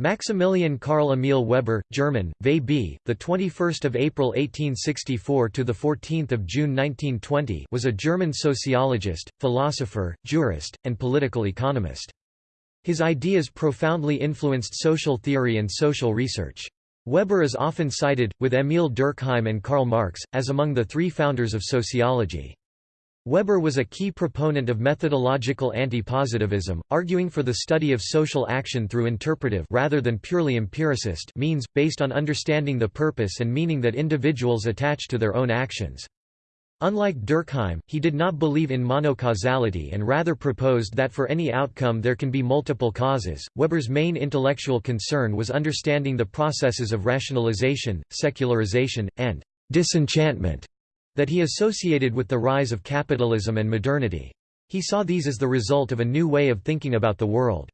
Maximilian Karl Emil Weber, German, VB, the 21st of April 1864 to the 14th of June 1920, was a German sociologist, philosopher, jurist, and political economist. His ideas profoundly influenced social theory and social research. Weber is often cited, with Émile Durkheim and Karl Marx, as among the three founders of sociology. Weber was a key proponent of methodological anti-positivism, arguing for the study of social action through interpretive rather than purely empiricist means, based on understanding the purpose and meaning that individuals attach to their own actions. Unlike Durkheim, he did not believe in monocausality and rather proposed that for any outcome there can be multiple causes. Weber's main intellectual concern was understanding the processes of rationalization, secularization, and disenchantment that he associated with the rise of capitalism and modernity. He saw these as the result of a new way of thinking about the world.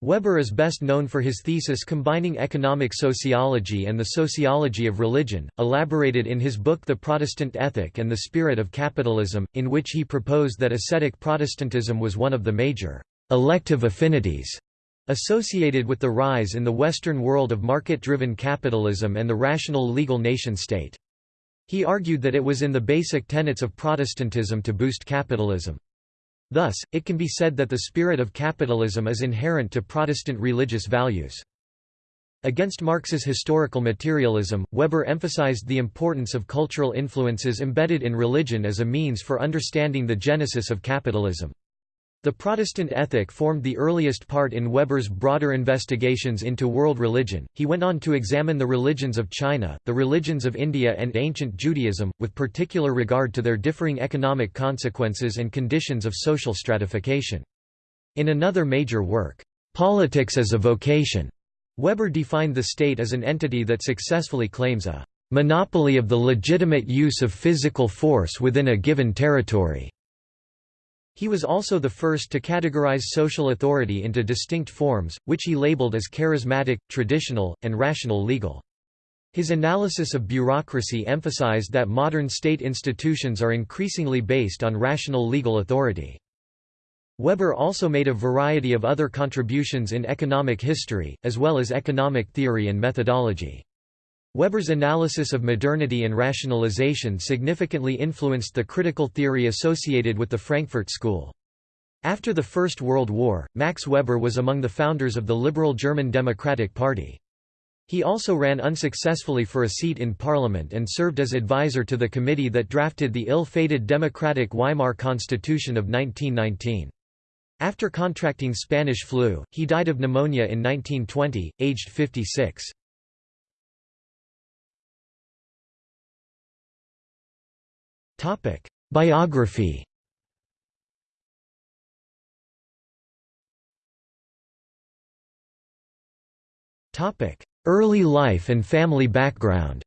Weber is best known for his thesis combining economic sociology and the sociology of religion, elaborated in his book The Protestant Ethic and the Spirit of Capitalism, in which he proposed that ascetic Protestantism was one of the major elective affinities associated with the rise in the Western world of market-driven capitalism and the rational legal nation-state. He argued that it was in the basic tenets of Protestantism to boost capitalism. Thus, it can be said that the spirit of capitalism is inherent to Protestant religious values. Against Marx's historical materialism, Weber emphasized the importance of cultural influences embedded in religion as a means for understanding the genesis of capitalism. The Protestant ethic formed the earliest part in Weber's broader investigations into world religion. He went on to examine the religions of China, the religions of India, and ancient Judaism, with particular regard to their differing economic consequences and conditions of social stratification. In another major work, Politics as a Vocation, Weber defined the state as an entity that successfully claims a monopoly of the legitimate use of physical force within a given territory. He was also the first to categorize social authority into distinct forms, which he labeled as charismatic, traditional, and rational legal. His analysis of bureaucracy emphasized that modern state institutions are increasingly based on rational legal authority. Weber also made a variety of other contributions in economic history, as well as economic theory and methodology. Weber's analysis of modernity and rationalization significantly influenced the critical theory associated with the Frankfurt School. After the First World War, Max Weber was among the founders of the liberal German Democratic Party. He also ran unsuccessfully for a seat in parliament and served as advisor to the committee that drafted the ill-fated democratic Weimar Constitution of 1919. After contracting Spanish flu, he died of pneumonia in 1920, aged 56. Biography. Early life and family background.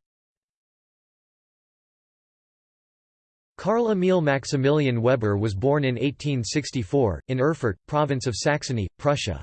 Karl Emil Maximilian Weber was born in 1864, in Erfurt, province of Saxony, Prussia.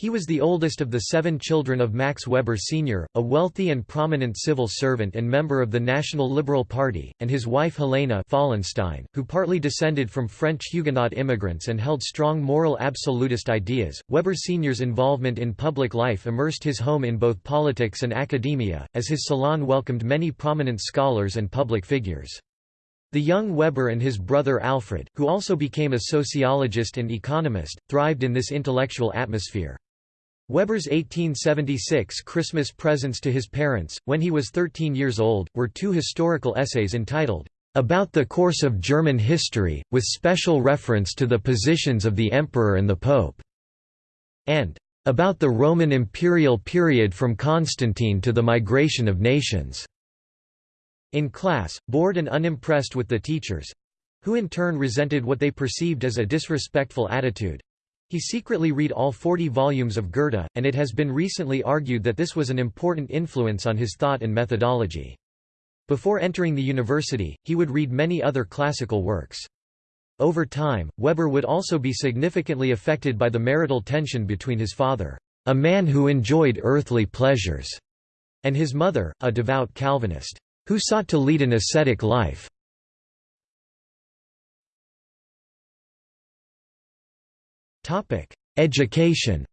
He was the oldest of the seven children of Max Weber Sr., a wealthy and prominent civil servant and member of the National Liberal Party, and his wife Helena Fallenstein, who partly descended from French Huguenot immigrants and held strong moral absolutist ideas. Weber Sr.'s involvement in public life immersed his home in both politics and academia, as his salon welcomed many prominent scholars and public figures. The young Weber and his brother Alfred, who also became a sociologist and economist, thrived in this intellectual atmosphere. Weber's 1876 Christmas presents to his parents, when he was 13 years old, were two historical essays entitled, "'About the Course of German History, with special reference to the positions of the Emperor and the Pope", and "'About the Roman imperial period from Constantine to the Migration of Nations". In class, bored and unimpressed with the teachers—who in turn resented what they perceived as a disrespectful attitude, he secretly read all 40 volumes of Goethe, and it has been recently argued that this was an important influence on his thought and methodology. Before entering the university, he would read many other classical works. Over time, Weber would also be significantly affected by the marital tension between his father, a man who enjoyed earthly pleasures, and his mother, a devout Calvinist, who sought to lead an ascetic life. Education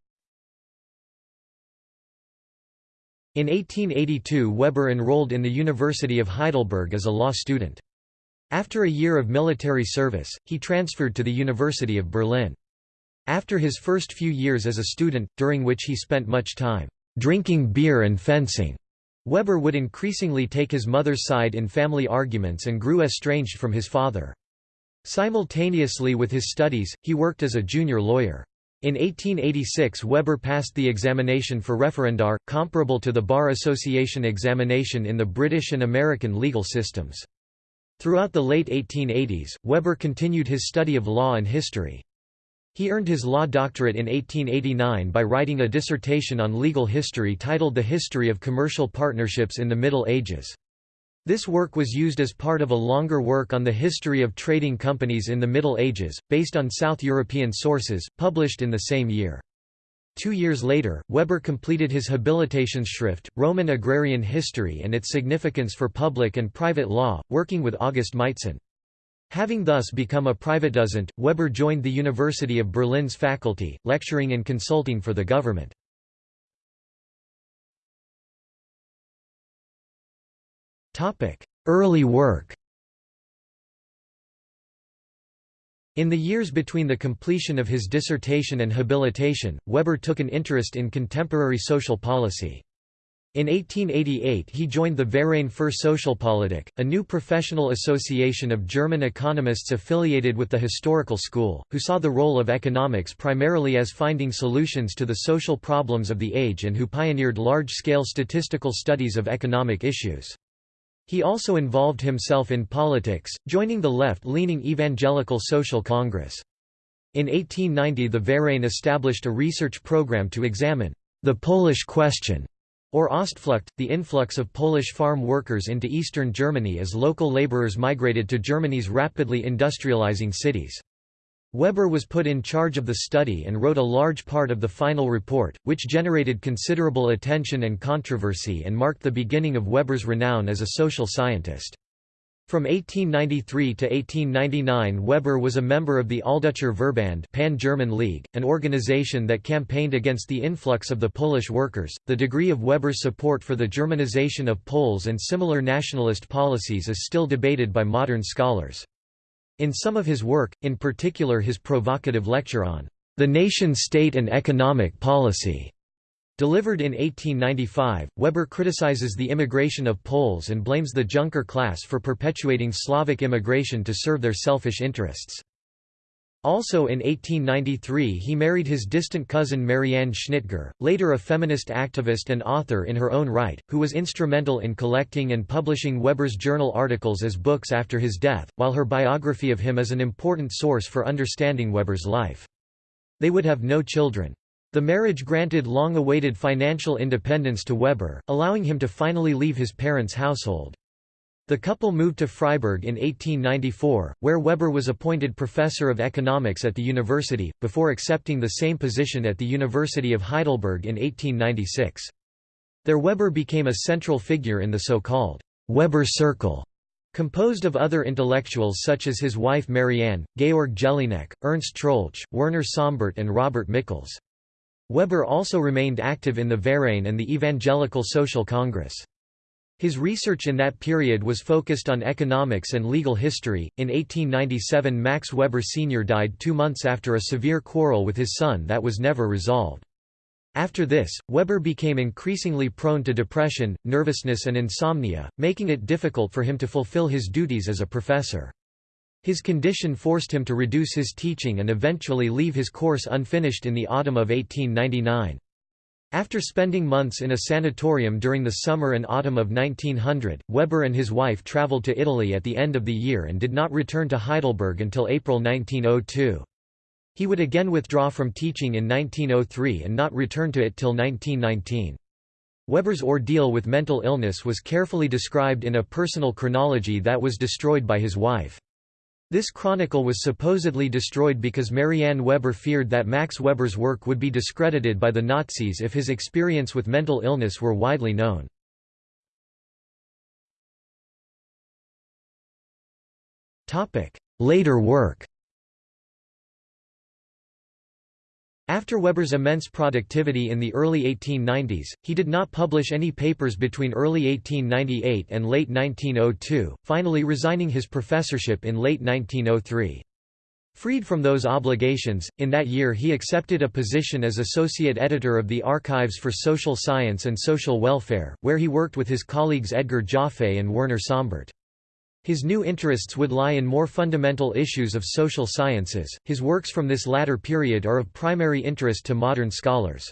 In 1882 Weber enrolled in the University of Heidelberg as a law student. After a year of military service, he transferred to the University of Berlin. After his first few years as a student, during which he spent much time drinking beer and fencing, Weber would increasingly take his mother's side in family arguments and grew estranged from his father. Simultaneously with his studies, he worked as a junior lawyer. In 1886 Weber passed the examination for referendar, comparable to the Bar Association examination in the British and American legal systems. Throughout the late 1880s, Weber continued his study of law and history. He earned his law doctorate in 1889 by writing a dissertation on legal history titled The History of Commercial Partnerships in the Middle Ages. This work was used as part of a longer work on the history of trading companies in the Middle Ages, based on South European sources, published in the same year. Two years later, Weber completed his Habilitationsschrift, Roman Agrarian History and its Significance for Public and Private Law, working with August Meitzen. Having thus become a Privatdozent, Weber joined the University of Berlin's faculty, lecturing and consulting for the government. Early work In the years between the completion of his dissertation and habilitation, Weber took an interest in contemporary social policy. In 1888 he joined the Verein für Sozialpolitik, a new professional association of German economists affiliated with the historical school, who saw the role of economics primarily as finding solutions to the social problems of the age and who pioneered large-scale statistical studies of economic issues. He also involved himself in politics, joining the left-leaning Evangelical Social Congress. In 1890 the Verein established a research program to examine the Polish question, or Ostflucht, the influx of Polish farm workers into eastern Germany as local laborers migrated to Germany's rapidly industrializing cities. Weber was put in charge of the study and wrote a large part of the final report, which generated considerable attention and controversy and marked the beginning of Weber's renown as a social scientist. From 1893 to 1899 Weber was a member of the Alldeutscher Verband Pan-German League, an organization that campaigned against the influx of the Polish workers. The degree of Weber's support for the Germanization of Poles and similar nationalist policies is still debated by modern scholars. In some of his work, in particular his provocative lecture on the nation-state and economic policy, delivered in 1895, Weber criticizes the immigration of Poles and blames the Junker class for perpetuating Slavic immigration to serve their selfish interests. Also in 1893 he married his distant cousin Marianne Schnitger, later a feminist activist and author in her own right, who was instrumental in collecting and publishing Weber's journal articles as books after his death, while her biography of him is an important source for understanding Weber's life. They would have no children. The marriage granted long-awaited financial independence to Weber, allowing him to finally leave his parents' household. The couple moved to Freiburg in 1894, where Weber was appointed professor of economics at the university, before accepting the same position at the University of Heidelberg in 1896. There Weber became a central figure in the so-called Weber Circle, composed of other intellectuals such as his wife Marianne, Georg Jellinek, Ernst Troeltsch, Werner Sombart and Robert Michels. Weber also remained active in the Verein and the Evangelical Social Congress. His research in that period was focused on economics and legal history. In 1897, Max Weber Sr. died two months after a severe quarrel with his son that was never resolved. After this, Weber became increasingly prone to depression, nervousness, and insomnia, making it difficult for him to fulfill his duties as a professor. His condition forced him to reduce his teaching and eventually leave his course unfinished in the autumn of 1899. After spending months in a sanatorium during the summer and autumn of 1900, Weber and his wife traveled to Italy at the end of the year and did not return to Heidelberg until April 1902. He would again withdraw from teaching in 1903 and not return to it till 1919. Weber's ordeal with mental illness was carefully described in a personal chronology that was destroyed by his wife. This chronicle was supposedly destroyed because Marianne Weber feared that Max Weber's work would be discredited by the Nazis if his experience with mental illness were widely known. Later work After Weber's immense productivity in the early 1890s, he did not publish any papers between early 1898 and late 1902, finally resigning his professorship in late 1903. Freed from those obligations, in that year he accepted a position as associate editor of the Archives for Social Science and Social Welfare, where he worked with his colleagues Edgar Jaffe and Werner Sombart. His new interests would lie in more fundamental issues of social sciences. His works from this latter period are of primary interest to modern scholars.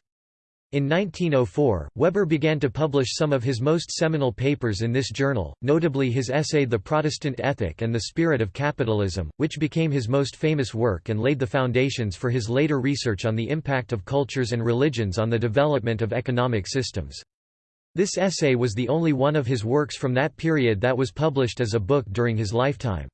In 1904, Weber began to publish some of his most seminal papers in this journal, notably his essay The Protestant Ethic and the Spirit of Capitalism, which became his most famous work and laid the foundations for his later research on the impact of cultures and religions on the development of economic systems. This essay was the only one of his works from that period that was published as a book during his lifetime.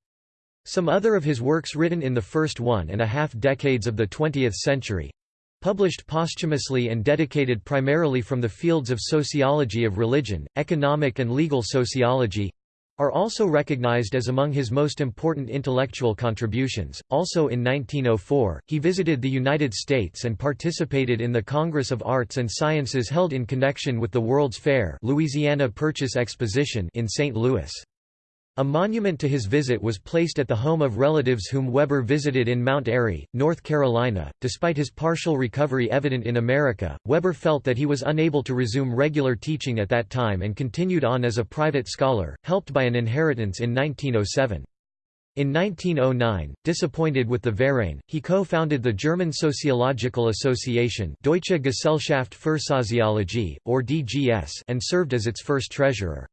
Some other of his works written in the first one and a half decades of the 20th century—published posthumously and dedicated primarily from the fields of sociology of religion, economic and legal sociology, are also recognized as among his most important intellectual contributions. Also in 1904, he visited the United States and participated in the Congress of Arts and Sciences held in connection with the World's Fair Louisiana Purchase Exposition in St. Louis. A monument to his visit was placed at the home of relatives whom Weber visited in Mount Airy, North Carolina. Despite his partial recovery evident in America, Weber felt that he was unable to resume regular teaching at that time and continued on as a private scholar, helped by an inheritance in 1907. In 1909, disappointed with the Verein, he co-founded the German Sociological Association Deutsche Gesellschaft für Soziologie, or DGS and served as its first treasurer.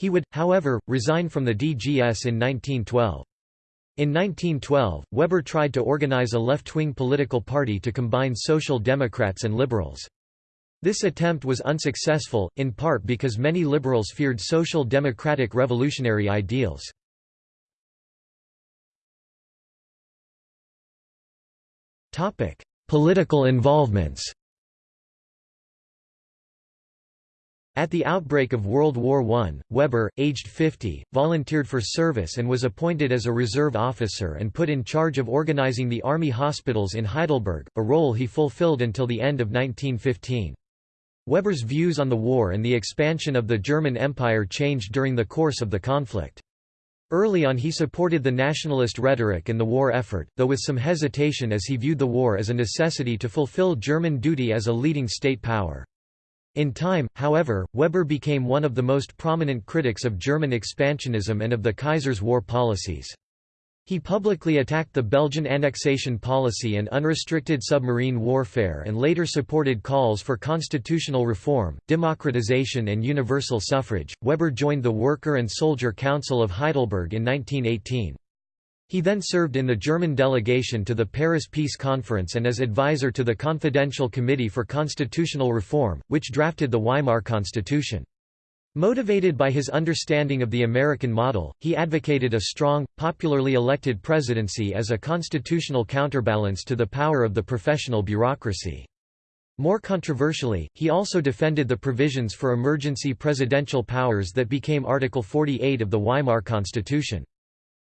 He would, however, resign from the DGS in 1912. In 1912, Weber tried to organize a left-wing political party to combine Social Democrats and Liberals. This attempt was unsuccessful, in part because many liberals feared social democratic revolutionary ideals. Political involvements At the outbreak of World War I, Weber, aged 50, volunteered for service and was appointed as a reserve officer and put in charge of organizing the army hospitals in Heidelberg, a role he fulfilled until the end of 1915. Weber's views on the war and the expansion of the German Empire changed during the course of the conflict. Early on he supported the nationalist rhetoric and the war effort, though with some hesitation as he viewed the war as a necessity to fulfill German duty as a leading state power. In time, however, Weber became one of the most prominent critics of German expansionism and of the Kaiser's war policies. He publicly attacked the Belgian annexation policy and unrestricted submarine warfare and later supported calls for constitutional reform, democratization and universal suffrage. Weber joined the Worker and Soldier Council of Heidelberg in 1918. He then served in the German delegation to the Paris Peace Conference and as advisor to the Confidential Committee for Constitutional Reform, which drafted the Weimar Constitution. Motivated by his understanding of the American model, he advocated a strong, popularly elected presidency as a constitutional counterbalance to the power of the professional bureaucracy. More controversially, he also defended the provisions for emergency presidential powers that became Article 48 of the Weimar Constitution.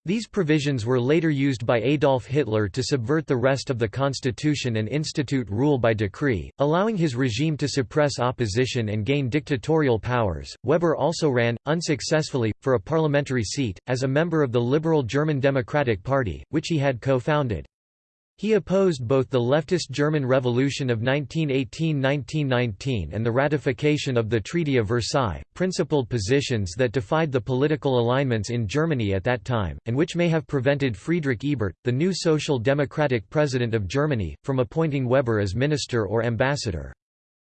These provisions were later used by Adolf Hitler to subvert the rest of the constitution and institute rule by decree, allowing his regime to suppress opposition and gain dictatorial powers. Weber also ran, unsuccessfully, for a parliamentary seat, as a member of the liberal German Democratic Party, which he had co founded. He opposed both the leftist German Revolution of 1918–1919 and the ratification of the Treaty of Versailles, principled positions that defied the political alignments in Germany at that time, and which may have prevented Friedrich Ebert, the new Social Democratic President of Germany, from appointing Weber as minister or ambassador.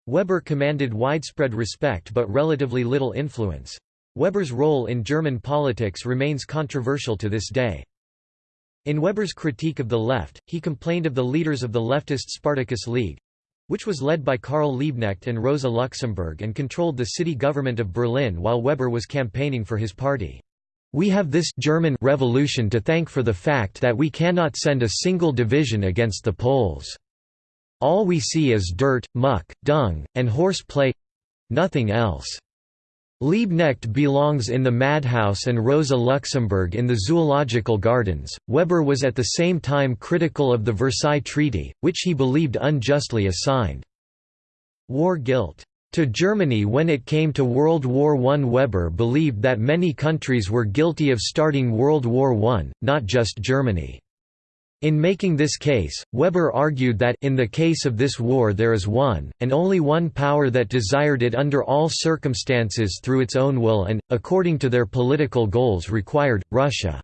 Weber commanded widespread respect but relatively little influence. Weber's role in German politics remains controversial to this day. In Weber's critique of the left, he complained of the leaders of the leftist Spartacus League which was led by Karl Liebknecht and Rosa Luxemburg and controlled the city government of Berlin while Weber was campaigning for his party. We have this German revolution to thank for the fact that we cannot send a single division against the Poles. All we see is dirt, muck, dung, and horse play—nothing else." Liebknecht belongs in the madhouse and Rosa Luxemburg in the zoological gardens. Weber was at the same time critical of the Versailles Treaty, which he believed unjustly assigned war guilt to Germany when it came to World War I. Weber believed that many countries were guilty of starting World War I, not just Germany. In making this case, Weber argued that in the case of this war there is one, and only one power that desired it under all circumstances through its own will and, according to their political goals required, Russia.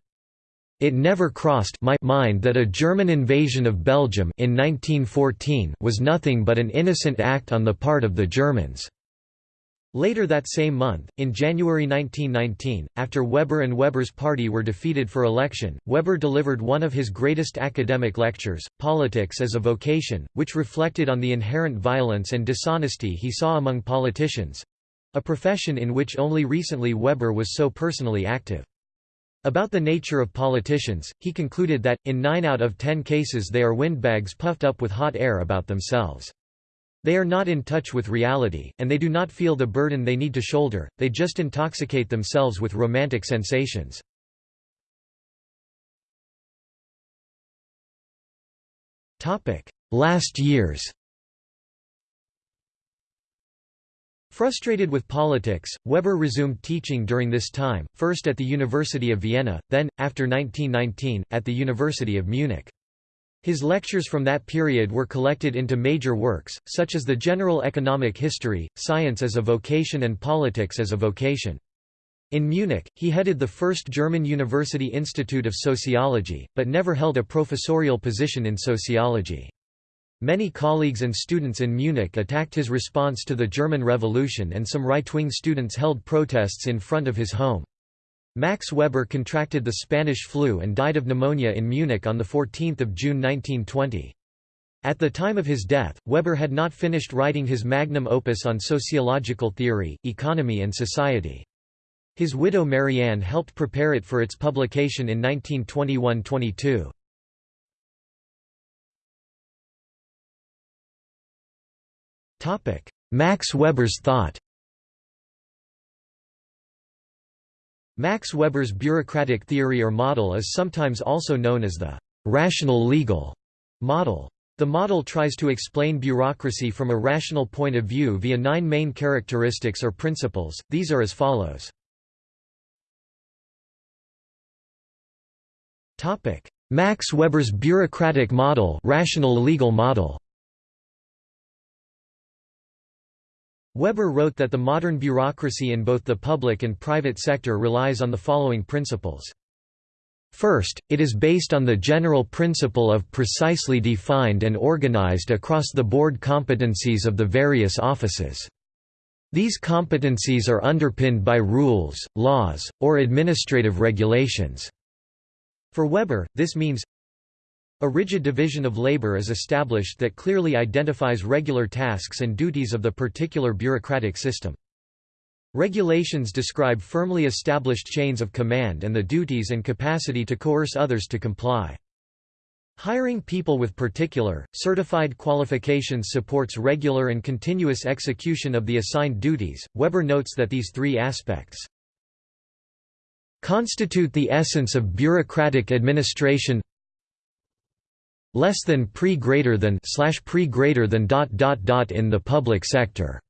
It never crossed my mind that a German invasion of Belgium in 1914 was nothing but an innocent act on the part of the Germans. Later that same month, in January 1919, after Weber and Weber's party were defeated for election, Weber delivered one of his greatest academic lectures, Politics as a Vocation, which reflected on the inherent violence and dishonesty he saw among politicians—a profession in which only recently Weber was so personally active. About the nature of politicians, he concluded that, in nine out of ten cases they are windbags puffed up with hot air about themselves. They are not in touch with reality, and they do not feel the burden they need to shoulder, they just intoxicate themselves with romantic sensations. Last years Frustrated with politics, Weber resumed teaching during this time, first at the University of Vienna, then, after 1919, at the University of Munich. His lectures from that period were collected into major works, such as the General Economic History, Science as a Vocation and Politics as a Vocation. In Munich, he headed the first German University Institute of Sociology, but never held a professorial position in sociology. Many colleagues and students in Munich attacked his response to the German Revolution and some right-wing students held protests in front of his home. Max Weber contracted the Spanish flu and died of pneumonia in Munich on 14 June 1920. At the time of his death, Weber had not finished writing his magnum opus on sociological theory, economy and society. His widow Marianne helped prepare it for its publication in 1921–22. Max Weber's thought Max Weber's bureaucratic theory or model is sometimes also known as the rational legal model. The model tries to explain bureaucracy from a rational point of view via nine main characteristics or principles, these are as follows. Max Weber's bureaucratic model rational legal model Weber wrote that the modern bureaucracy in both the public and private sector relies on the following principles. First, it is based on the general principle of precisely defined and organized across-the-board competencies of the various offices. These competencies are underpinned by rules, laws, or administrative regulations. For Weber, this means a rigid division of labor is established that clearly identifies regular tasks and duties of the particular bureaucratic system. Regulations describe firmly established chains of command and the duties and capacity to coerce others to comply. Hiring people with particular, certified qualifications supports regular and continuous execution of the assigned duties. Weber notes that these three aspects constitute the essence of bureaucratic administration less than pre greater than slash pre greater than dot dot dot in the public sector.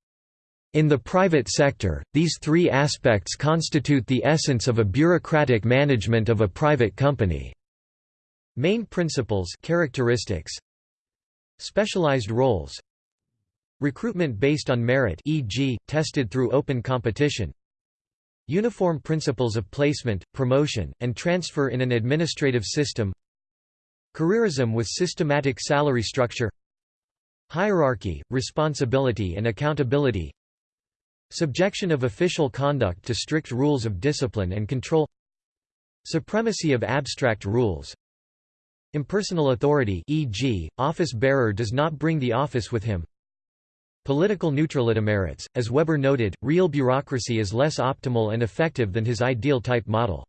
In the private sector, these three aspects constitute the essence of a bureaucratic management of a private company. Main principles characteristics Specialized roles Recruitment based on merit e.g., tested through open competition Uniform principles of placement, promotion, and transfer in an administrative system Careerism with systematic salary structure Hierarchy, responsibility and accountability Subjection of official conduct to strict rules of discipline and control Supremacy of abstract rules Impersonal authority e.g., office bearer does not bring the office with him Political neutrality merits, as Weber noted, real bureaucracy is less optimal and effective than his ideal type model.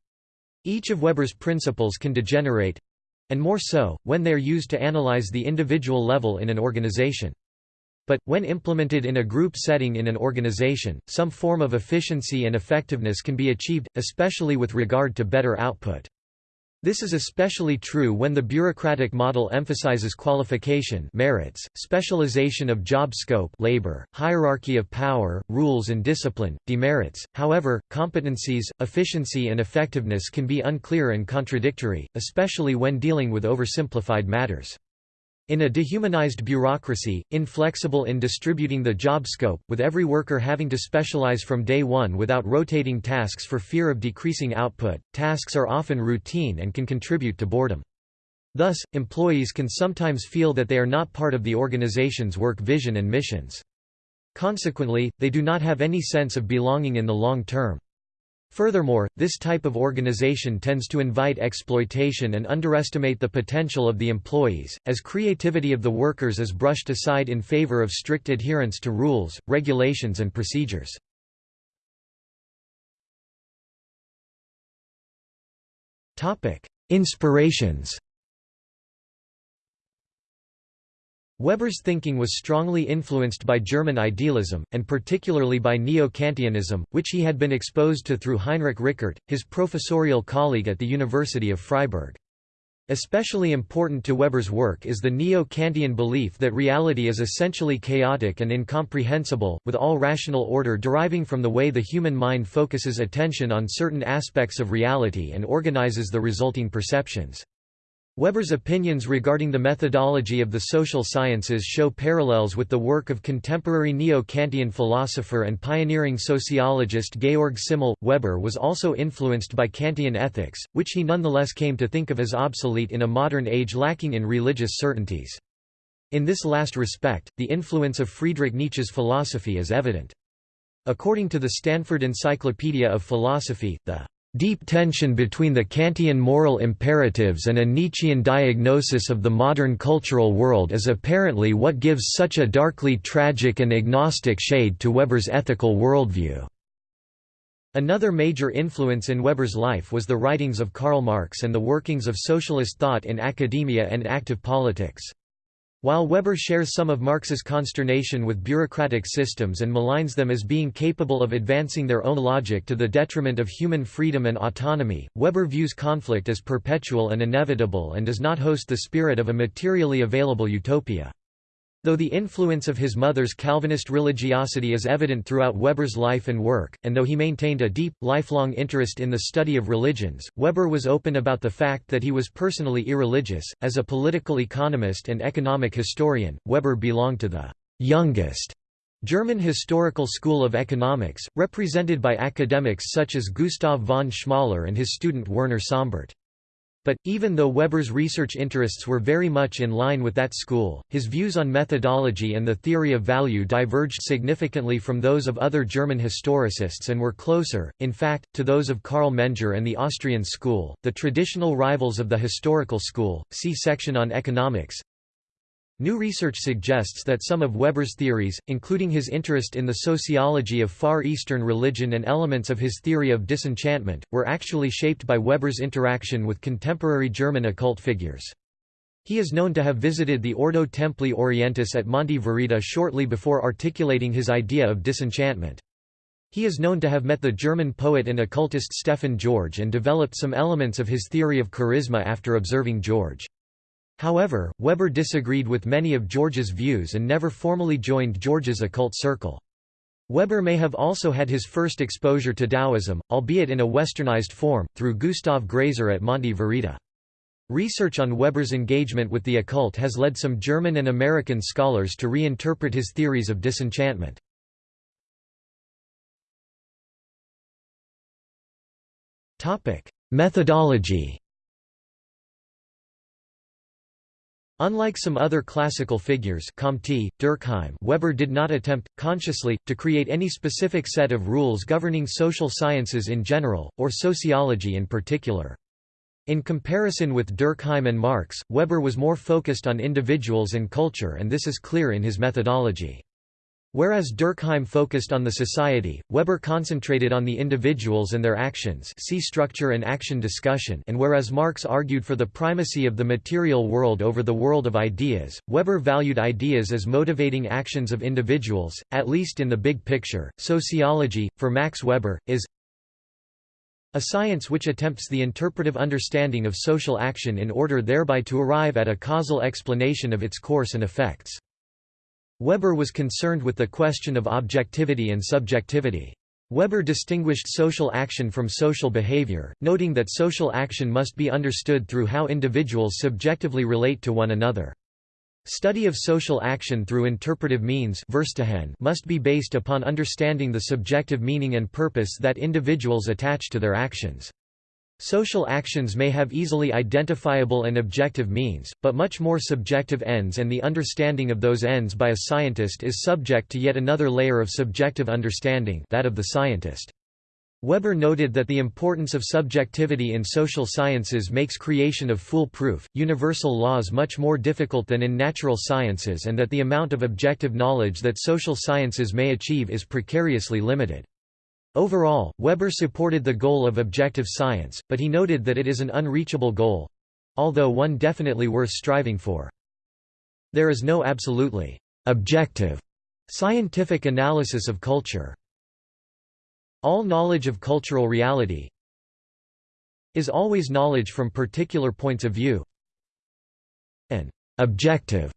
Each of Weber's principles can degenerate, and more so, when they are used to analyze the individual level in an organization. but, when implemented in a group setting in an organization, some form of efficiency and effectiveness can be achieved, especially with regard to better output. This is especially true when the bureaucratic model emphasizes qualification merits, specialization of job scope labor, hierarchy of power, rules and discipline, demerits. However, competencies, efficiency and effectiveness can be unclear and contradictory, especially when dealing with oversimplified matters. In a dehumanized bureaucracy, inflexible in distributing the job scope, with every worker having to specialize from day one without rotating tasks for fear of decreasing output, tasks are often routine and can contribute to boredom. Thus, employees can sometimes feel that they are not part of the organization's work vision and missions. Consequently, they do not have any sense of belonging in the long term. Furthermore, this type of organization tends to invite exploitation and underestimate the potential of the employees, as creativity of the workers is brushed aside in favor of strict adherence to rules, regulations and procedures. Inspirations Weber's thinking was strongly influenced by German idealism, and particularly by Neo-Kantianism, which he had been exposed to through Heinrich Rickert, his professorial colleague at the University of Freiburg. Especially important to Weber's work is the Neo-Kantian belief that reality is essentially chaotic and incomprehensible, with all rational order deriving from the way the human mind focuses attention on certain aspects of reality and organizes the resulting perceptions. Weber's opinions regarding the methodology of the social sciences show parallels with the work of contemporary neo-Kantian philosopher and pioneering sociologist Georg Simmel. Weber was also influenced by Kantian ethics, which he nonetheless came to think of as obsolete in a modern age lacking in religious certainties. In this last respect, the influence of Friedrich Nietzsche's philosophy is evident. According to the Stanford Encyclopedia of Philosophy, the Deep tension between the Kantian moral imperatives and a Nietzschean diagnosis of the modern cultural world is apparently what gives such a darkly tragic and agnostic shade to Weber's ethical worldview. Another major influence in Weber's life was the writings of Karl Marx and the workings of socialist thought in academia and active politics. While Weber shares some of Marx's consternation with bureaucratic systems and maligns them as being capable of advancing their own logic to the detriment of human freedom and autonomy, Weber views conflict as perpetual and inevitable and does not host the spirit of a materially available utopia. Though the influence of his mother's Calvinist religiosity is evident throughout Weber's life and work, and though he maintained a deep, lifelong interest in the study of religions, Weber was open about the fact that he was personally irreligious. As a political economist and economic historian, Weber belonged to the youngest German historical school of economics, represented by academics such as Gustav von Schmoller and his student Werner Sombart. But, even though Weber's research interests were very much in line with that school, his views on methodology and the theory of value diverged significantly from those of other German historicists and were closer, in fact, to those of Carl Menger and the Austrian school, the traditional rivals of the historical school. See section on economics. New research suggests that some of Weber's theories, including his interest in the sociology of Far Eastern religion and elements of his theory of disenchantment, were actually shaped by Weber's interaction with contemporary German occult figures. He is known to have visited the Ordo Templi Orientis at Monte Verita shortly before articulating his idea of disenchantment. He is known to have met the German poet and occultist Stefan George and developed some elements of his theory of charisma after observing George. However, Weber disagreed with many of George's views and never formally joined George's occult circle. Weber may have also had his first exposure to Taoism, albeit in a westernized form, through Gustav Gräser at Monte Verita. Research on Weber's engagement with the occult has led some German and American scholars to reinterpret his theories of disenchantment. Methodology Unlike some other classical figures Comte, Durkheim Weber did not attempt, consciously, to create any specific set of rules governing social sciences in general, or sociology in particular. In comparison with Durkheim and Marx, Weber was more focused on individuals and culture and this is clear in his methodology. Whereas Durkheim focused on the society, Weber concentrated on the individuals and their actions see structure and action discussion and whereas Marx argued for the primacy of the material world over the world of ideas, Weber valued ideas as motivating actions of individuals, at least in the big picture. Sociology, for Max Weber, is a science which attempts the interpretive understanding of social action in order thereby to arrive at a causal explanation of its course and effects. Weber was concerned with the question of objectivity and subjectivity. Weber distinguished social action from social behavior, noting that social action must be understood through how individuals subjectively relate to one another. Study of social action through interpretive means must be based upon understanding the subjective meaning and purpose that individuals attach to their actions. Social actions may have easily identifiable and objective means, but much more subjective ends and the understanding of those ends by a scientist is subject to yet another layer of subjective understanding that of the scientist. Weber noted that the importance of subjectivity in social sciences makes creation of foolproof, universal laws much more difficult than in natural sciences and that the amount of objective knowledge that social sciences may achieve is precariously limited. Overall, Weber supported the goal of objective science, but he noted that it is an unreachable goal—although one definitely worth striving for. There is no absolutely objective scientific analysis of culture. All knowledge of cultural reality is always knowledge from particular points of view. An objective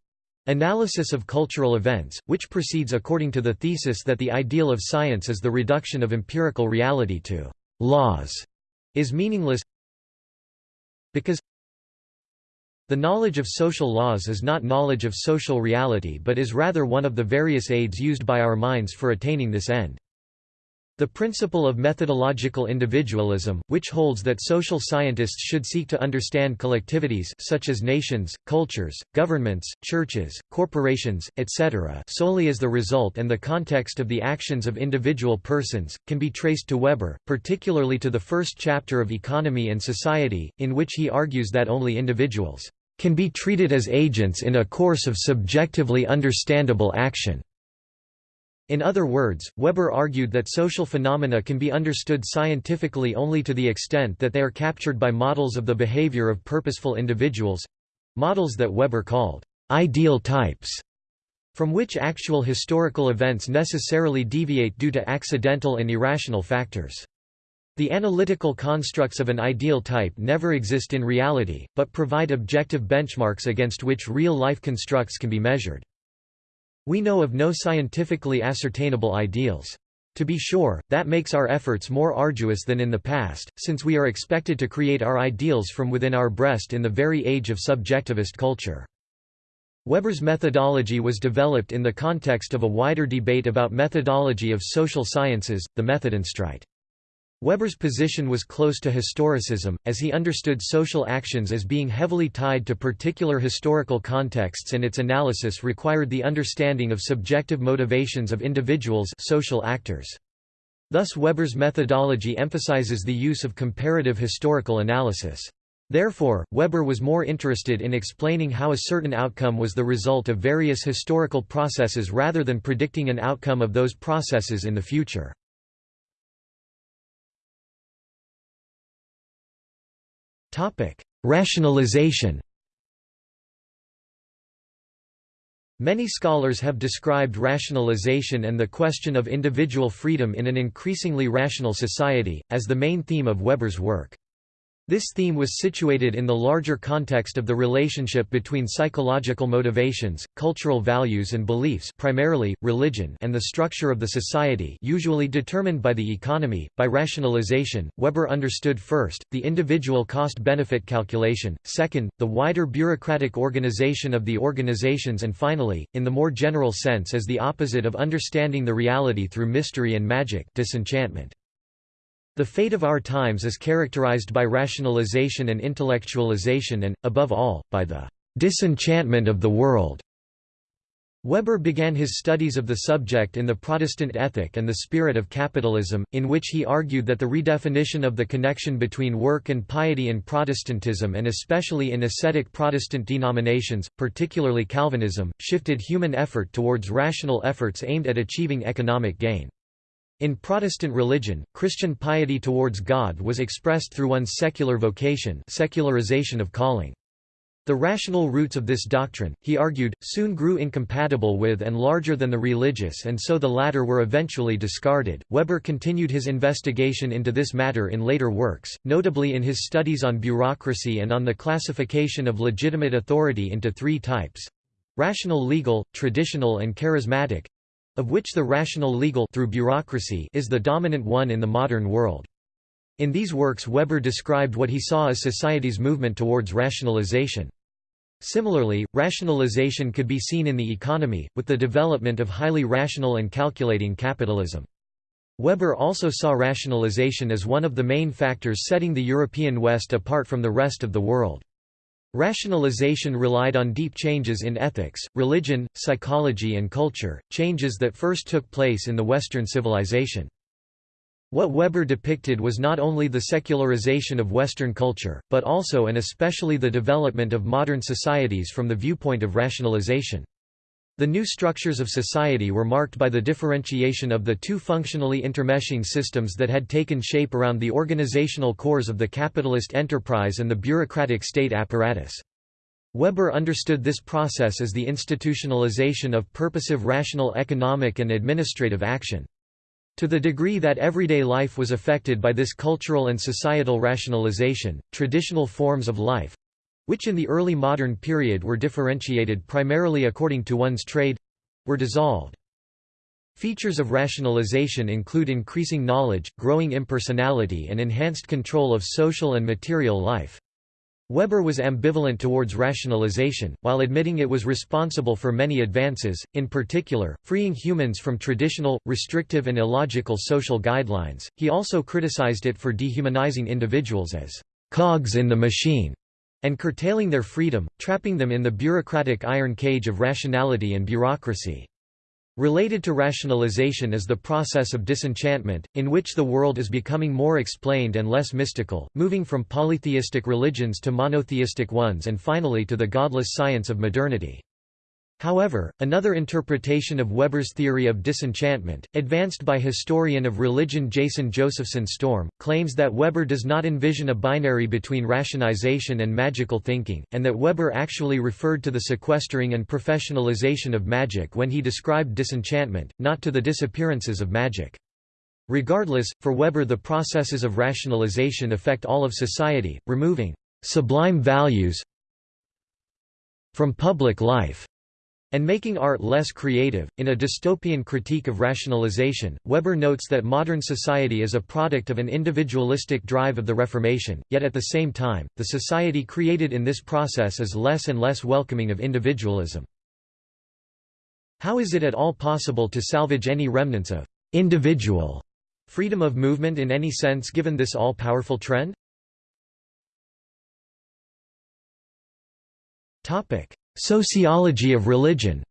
Analysis of cultural events, which proceeds according to the thesis that the ideal of science is the reduction of empirical reality to laws, is meaningless because the knowledge of social laws is not knowledge of social reality but is rather one of the various aids used by our minds for attaining this end. The principle of methodological individualism, which holds that social scientists should seek to understand collectivities such as nations, cultures, governments, churches, corporations, etc. solely as the result and the context of the actions of individual persons, can be traced to Weber, particularly to the first chapter of Economy and Society, in which he argues that only individuals can be treated as agents in a course of subjectively understandable action. In other words, Weber argued that social phenomena can be understood scientifically only to the extent that they are captured by models of the behavior of purposeful individuals—models that Weber called ideal types, from which actual historical events necessarily deviate due to accidental and irrational factors. The analytical constructs of an ideal type never exist in reality, but provide objective benchmarks against which real-life constructs can be measured. We know of no scientifically ascertainable ideals. To be sure, that makes our efforts more arduous than in the past, since we are expected to create our ideals from within our breast in the very age of subjectivist culture. Weber's methodology was developed in the context of a wider debate about methodology of social sciences, the Methodenstreit. Weber's position was close to historicism, as he understood social actions as being heavily tied to particular historical contexts and its analysis required the understanding of subjective motivations of individuals social actors. Thus Weber's methodology emphasizes the use of comparative historical analysis. Therefore, Weber was more interested in explaining how a certain outcome was the result of various historical processes rather than predicting an outcome of those processes in the future. Topic: Rationalization. Many scholars have described rationalization and the question of individual freedom in an increasingly rational society, as the main theme of Weber's work. This theme was situated in the larger context of the relationship between psychological motivations, cultural values and beliefs primarily, religion and the structure of the society usually determined by the economy. By rationalization, Weber understood first, the individual cost-benefit calculation, second, the wider bureaucratic organization of the organizations and finally, in the more general sense as the opposite of understanding the reality through mystery and magic disenchantment. The fate of our times is characterized by rationalization and intellectualization and, above all, by the disenchantment of the world. Weber began his studies of the subject in The Protestant Ethic and the Spirit of Capitalism, in which he argued that the redefinition of the connection between work and piety in Protestantism and especially in ascetic Protestant denominations, particularly Calvinism, shifted human effort towards rational efforts aimed at achieving economic gain. In Protestant religion, Christian piety towards God was expressed through one's secular vocation secularization of calling. The rational roots of this doctrine, he argued, soon grew incompatible with and larger than the religious and so the latter were eventually discarded. Weber continued his investigation into this matter in later works, notably in his studies on bureaucracy and on the classification of legitimate authority into three types rational legal, traditional and charismatic of which the rational legal through bureaucracy is the dominant one in the modern world. In these works Weber described what he saw as society's movement towards rationalization. Similarly, rationalization could be seen in the economy, with the development of highly rational and calculating capitalism. Weber also saw rationalization as one of the main factors setting the European West apart from the rest of the world. Rationalization relied on deep changes in ethics, religion, psychology and culture, changes that first took place in the Western civilization. What Weber depicted was not only the secularization of Western culture, but also and especially the development of modern societies from the viewpoint of rationalization. The new structures of society were marked by the differentiation of the two functionally intermeshing systems that had taken shape around the organizational cores of the capitalist enterprise and the bureaucratic state apparatus. Weber understood this process as the institutionalization of purposive rational economic and administrative action. To the degree that everyday life was affected by this cultural and societal rationalization, traditional forms of life which in the early modern period were differentiated primarily according to one's trade were dissolved. Features of rationalization include increasing knowledge, growing impersonality and enhanced control of social and material life. Weber was ambivalent towards rationalization, while admitting it was responsible for many advances, in particular, freeing humans from traditional, restrictive and illogical social guidelines. He also criticized it for dehumanizing individuals as cogs in the machine and curtailing their freedom, trapping them in the bureaucratic iron cage of rationality and bureaucracy. Related to rationalization is the process of disenchantment, in which the world is becoming more explained and less mystical, moving from polytheistic religions to monotheistic ones and finally to the godless science of modernity. However, another interpretation of Weber's theory of disenchantment, advanced by historian of religion Jason Josephson Storm, claims that Weber does not envision a binary between rationalization and magical thinking, and that Weber actually referred to the sequestering and professionalization of magic when he described disenchantment, not to the disappearances of magic. Regardless, for Weber the processes of rationalization affect all of society, removing «sublime values» from public life and making art less creative. In a dystopian critique of rationalization, Weber notes that modern society is a product of an individualistic drive of the Reformation, yet at the same time, the society created in this process is less and less welcoming of individualism. How is it at all possible to salvage any remnants of individual freedom of movement in any sense given this all-powerful trend? Topic: Sociology of religion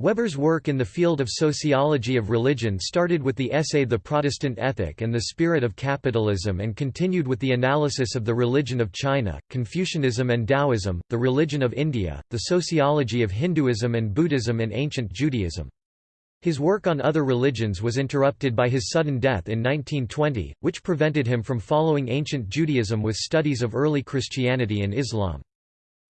Weber's work in the field of sociology of religion started with the essay The Protestant Ethic and the Spirit of Capitalism and continued with the analysis of the religion of China, Confucianism and Taoism, the religion of India, the sociology of Hinduism and Buddhism and ancient Judaism. His work on other religions was interrupted by his sudden death in 1920, which prevented him from following ancient Judaism with studies of early Christianity and Islam.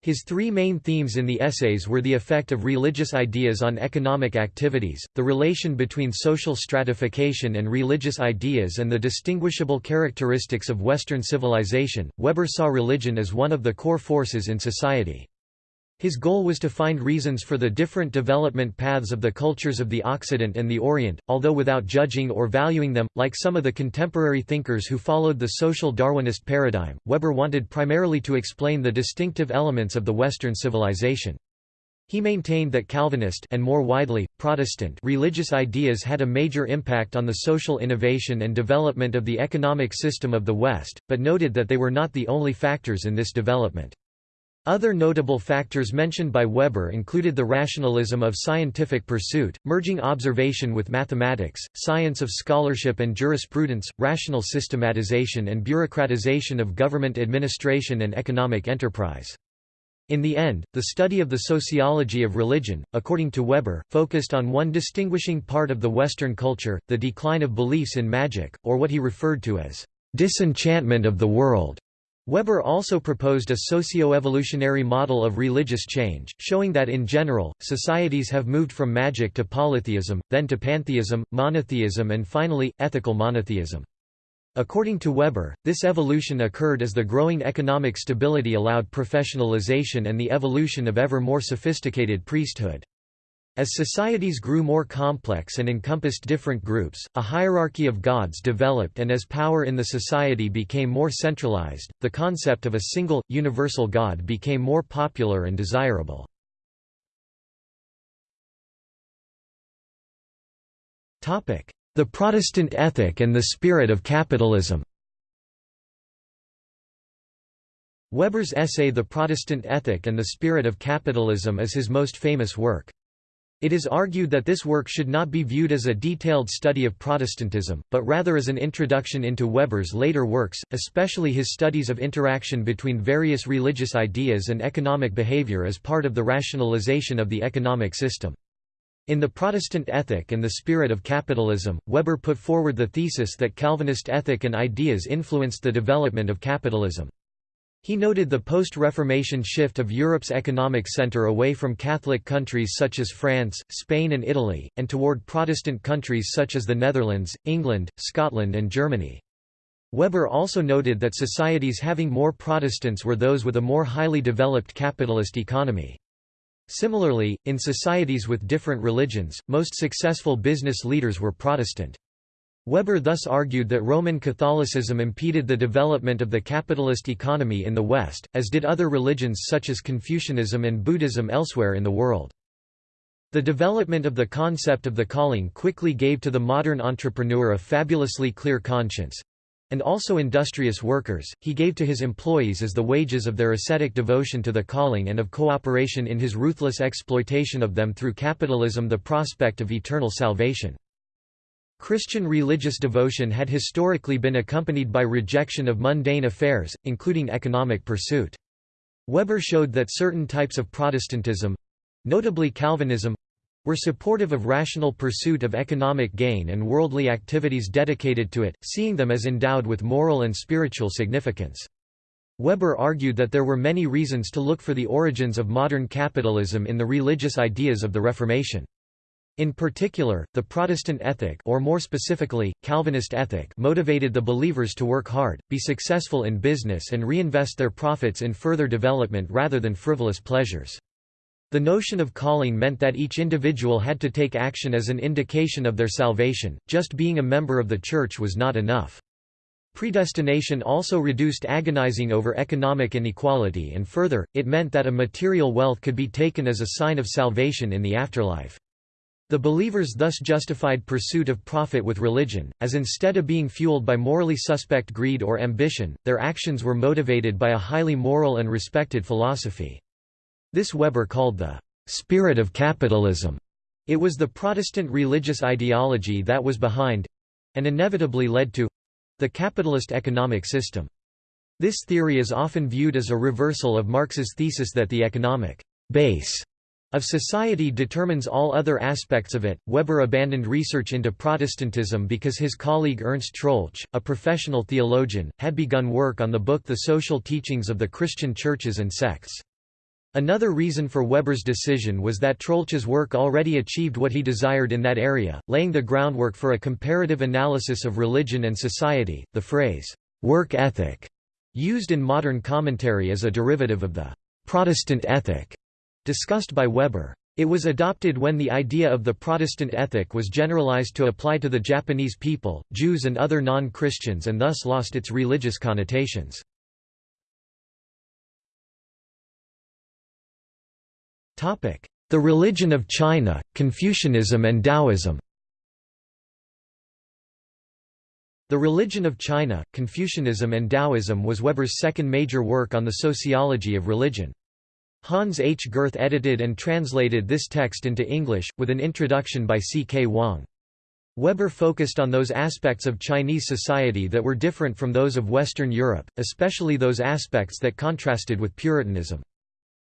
His three main themes in the essays were the effect of religious ideas on economic activities, the relation between social stratification and religious ideas and the distinguishable characteristics of Western civilization. Weber saw religion as one of the core forces in society. His goal was to find reasons for the different development paths of the cultures of the Occident and the Orient, although without judging or valuing them. Like some of the contemporary thinkers who followed the social Darwinist paradigm, Weber wanted primarily to explain the distinctive elements of the Western civilization. He maintained that Calvinist and more widely, Protestant religious ideas had a major impact on the social innovation and development of the economic system of the West, but noted that they were not the only factors in this development. Other notable factors mentioned by Weber included the rationalism of scientific pursuit, merging observation with mathematics, science of scholarship and jurisprudence, rational systematization and bureaucratization of government administration and economic enterprise. In the end, the study of the sociology of religion, according to Weber, focused on one distinguishing part of the Western culture, the decline of beliefs in magic, or what he referred to as disenchantment of the world. Weber also proposed a socio-evolutionary model of religious change, showing that in general, societies have moved from magic to polytheism, then to pantheism, monotheism and finally, ethical monotheism. According to Weber, this evolution occurred as the growing economic stability allowed professionalization and the evolution of ever more sophisticated priesthood. As societies grew more complex and encompassed different groups, a hierarchy of gods developed and as power in the society became more centralized, the concept of a single, universal god became more popular and desirable. The Protestant ethic and the spirit of capitalism Weber's essay The Protestant Ethic and the Spirit of Capitalism is his most famous work. It is argued that this work should not be viewed as a detailed study of Protestantism, but rather as an introduction into Weber's later works, especially his studies of interaction between various religious ideas and economic behavior as part of the rationalization of the economic system. In The Protestant Ethic and the Spirit of Capitalism, Weber put forward the thesis that Calvinist ethic and ideas influenced the development of capitalism. He noted the post-Reformation shift of Europe's economic center away from Catholic countries such as France, Spain and Italy, and toward Protestant countries such as the Netherlands, England, Scotland and Germany. Weber also noted that societies having more Protestants were those with a more highly developed capitalist economy. Similarly, in societies with different religions, most successful business leaders were Protestant. Weber thus argued that Roman Catholicism impeded the development of the capitalist economy in the West, as did other religions such as Confucianism and Buddhism elsewhere in the world. The development of the concept of the calling quickly gave to the modern entrepreneur a fabulously clear conscience, and also industrious workers, he gave to his employees as the wages of their ascetic devotion to the calling and of cooperation in his ruthless exploitation of them through capitalism the prospect of eternal salvation. Christian religious devotion had historically been accompanied by rejection of mundane affairs, including economic pursuit. Weber showed that certain types of Protestantism—notably Calvinism, were supportive of rational pursuit of economic gain and worldly activities dedicated to it, seeing them as endowed with moral and spiritual significance. Weber argued that there were many reasons to look for the origins of modern capitalism in the religious ideas of the Reformation. In particular, the Protestant ethic or more specifically, Calvinist ethic motivated the believers to work hard, be successful in business and reinvest their profits in further development rather than frivolous pleasures. The notion of calling meant that each individual had to take action as an indication of their salvation, just being a member of the church was not enough. Predestination also reduced agonizing over economic inequality and further, it meant that a material wealth could be taken as a sign of salvation in the afterlife. The believers thus justified pursuit of profit with religion, as instead of being fueled by morally suspect greed or ambition, their actions were motivated by a highly moral and respected philosophy. This Weber called the spirit of capitalism. It was the Protestant religious ideology that was behind—and inevitably led to—the capitalist economic system. This theory is often viewed as a reversal of Marx's thesis that the economic base of society determines all other aspects of it. Weber abandoned research into Protestantism because his colleague Ernst Troeltsch, a professional theologian, had begun work on the book The Social Teachings of the Christian Churches and Sects. Another reason for Weber's decision was that Troeltsch's work already achieved what he desired in that area, laying the groundwork for a comparative analysis of religion and society. The phrase, work ethic, used in modern commentary as a derivative of the Protestant ethic discussed by Weber. It was adopted when the idea of the Protestant ethic was generalized to apply to the Japanese people, Jews and other non-Christians and thus lost its religious connotations. The religion of China, Confucianism and Taoism The Religion of China, Confucianism and Taoism was Weber's second major work on the sociology of religion. Hans H. Gerth edited and translated this text into English, with an introduction by C. K. Yang. Weber focused on those aspects of Chinese society that were different from those of Western Europe, especially those aspects that contrasted with Puritanism.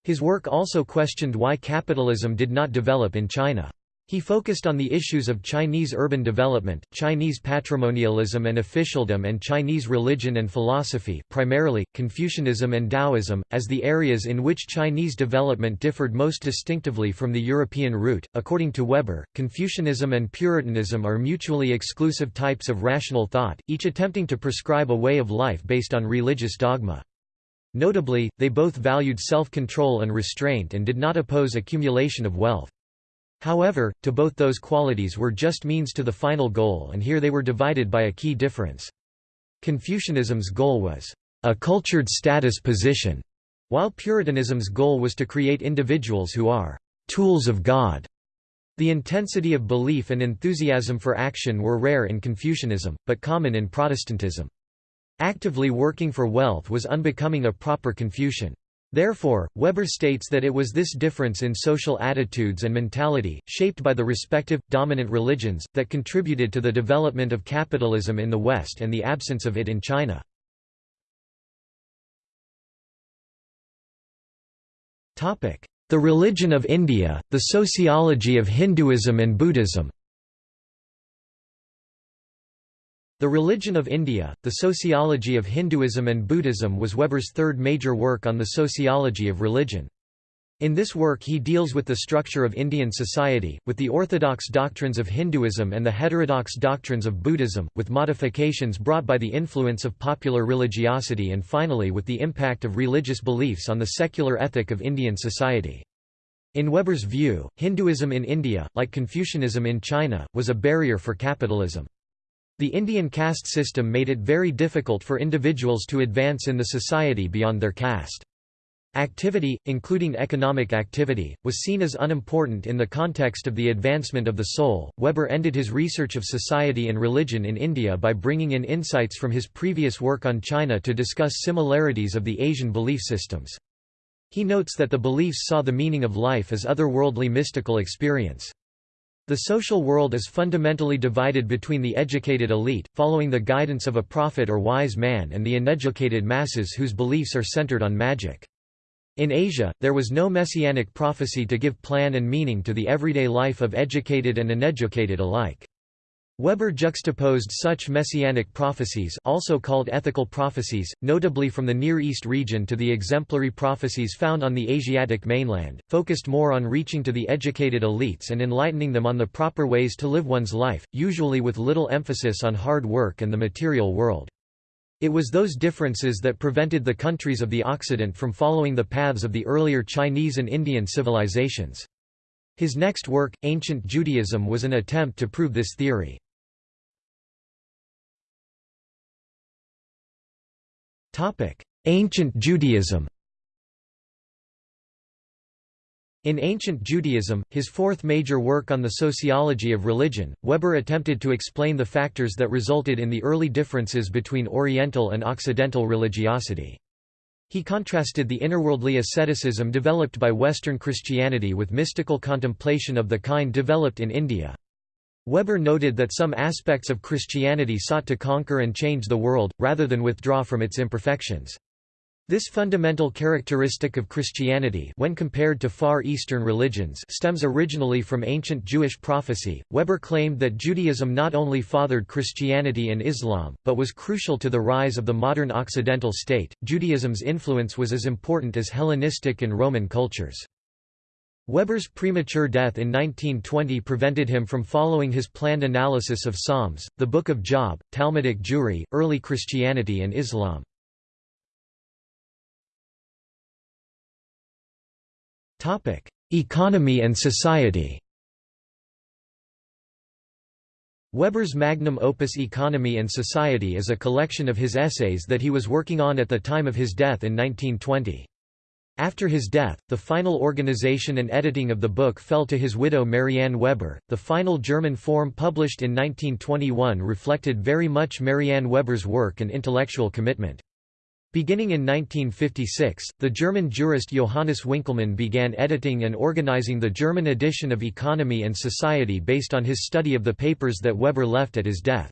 His work also questioned why capitalism did not develop in China. He focused on the issues of Chinese urban development, Chinese patrimonialism and officialdom and Chinese religion and philosophy primarily, Confucianism and Taoism, as the areas in which Chinese development differed most distinctively from the European route. According to Weber, Confucianism and Puritanism are mutually exclusive types of rational thought, each attempting to prescribe a way of life based on religious dogma. Notably, they both valued self-control and restraint and did not oppose accumulation of wealth. However, to both those qualities were just means to the final goal and here they were divided by a key difference. Confucianism's goal was, "...a cultured status position", while Puritanism's goal was to create individuals who are, "...tools of God". The intensity of belief and enthusiasm for action were rare in Confucianism, but common in Protestantism. Actively working for wealth was unbecoming a proper Confucian. Therefore, Weber states that it was this difference in social attitudes and mentality, shaped by the respective, dominant religions, that contributed to the development of capitalism in the West and the absence of it in China. The religion of India, the sociology of Hinduism and Buddhism The Religion of India, The Sociology of Hinduism and Buddhism was Weber's third major work on the sociology of religion. In this work he deals with the structure of Indian society, with the orthodox doctrines of Hinduism and the heterodox doctrines of Buddhism, with modifications brought by the influence of popular religiosity and finally with the impact of religious beliefs on the secular ethic of Indian society. In Weber's view, Hinduism in India, like Confucianism in China, was a barrier for capitalism. The Indian caste system made it very difficult for individuals to advance in the society beyond their caste. Activity, including economic activity, was seen as unimportant in the context of the advancement of the soul. Weber ended his research of society and religion in India by bringing in insights from his previous work on China to discuss similarities of the Asian belief systems. He notes that the beliefs saw the meaning of life as otherworldly mystical experience. The social world is fundamentally divided between the educated elite, following the guidance of a prophet or wise man and the uneducated masses whose beliefs are centered on magic. In Asia, there was no messianic prophecy to give plan and meaning to the everyday life of educated and uneducated alike. Weber juxtaposed such messianic prophecies also called ethical prophecies, notably from the Near East region to the exemplary prophecies found on the Asiatic mainland, focused more on reaching to the educated elites and enlightening them on the proper ways to live one's life, usually with little emphasis on hard work and the material world. It was those differences that prevented the countries of the Occident from following the paths of the earlier Chinese and Indian civilizations. His next work, Ancient Judaism was an attempt to prove this theory. Ancient Judaism In Ancient Judaism, his fourth major work on the sociology of religion, Weber attempted to explain the factors that resulted in the early differences between Oriental and Occidental religiosity. He contrasted the innerworldly asceticism developed by Western Christianity with mystical contemplation of the kind developed in India. Weber noted that some aspects of Christianity sought to conquer and change the world, rather than withdraw from its imperfections. This fundamental characteristic of Christianity when compared to Far Eastern religions stems originally from ancient Jewish prophecy. Weber claimed that Judaism not only fathered Christianity and Islam, but was crucial to the rise of the modern Occidental state. Judaism's influence was as important as Hellenistic and Roman cultures. Weber's premature death in 1920 prevented him from following his planned analysis of Psalms, the Book of Job, Talmudic Jewry, early Christianity and Islam. Economy and society Weber's magnum opus Economy and Society is a collection of his essays that he was working on at the time of his death in 1920. After his death, the final organization and editing of the book fell to his widow Marianne Weber. The final German form published in 1921 reflected very much Marianne Weber's work and intellectual commitment. Beginning in 1956, the German jurist Johannes Winckelmann began editing and organizing the German edition of Economy and Society based on his study of the papers that Weber left at his death.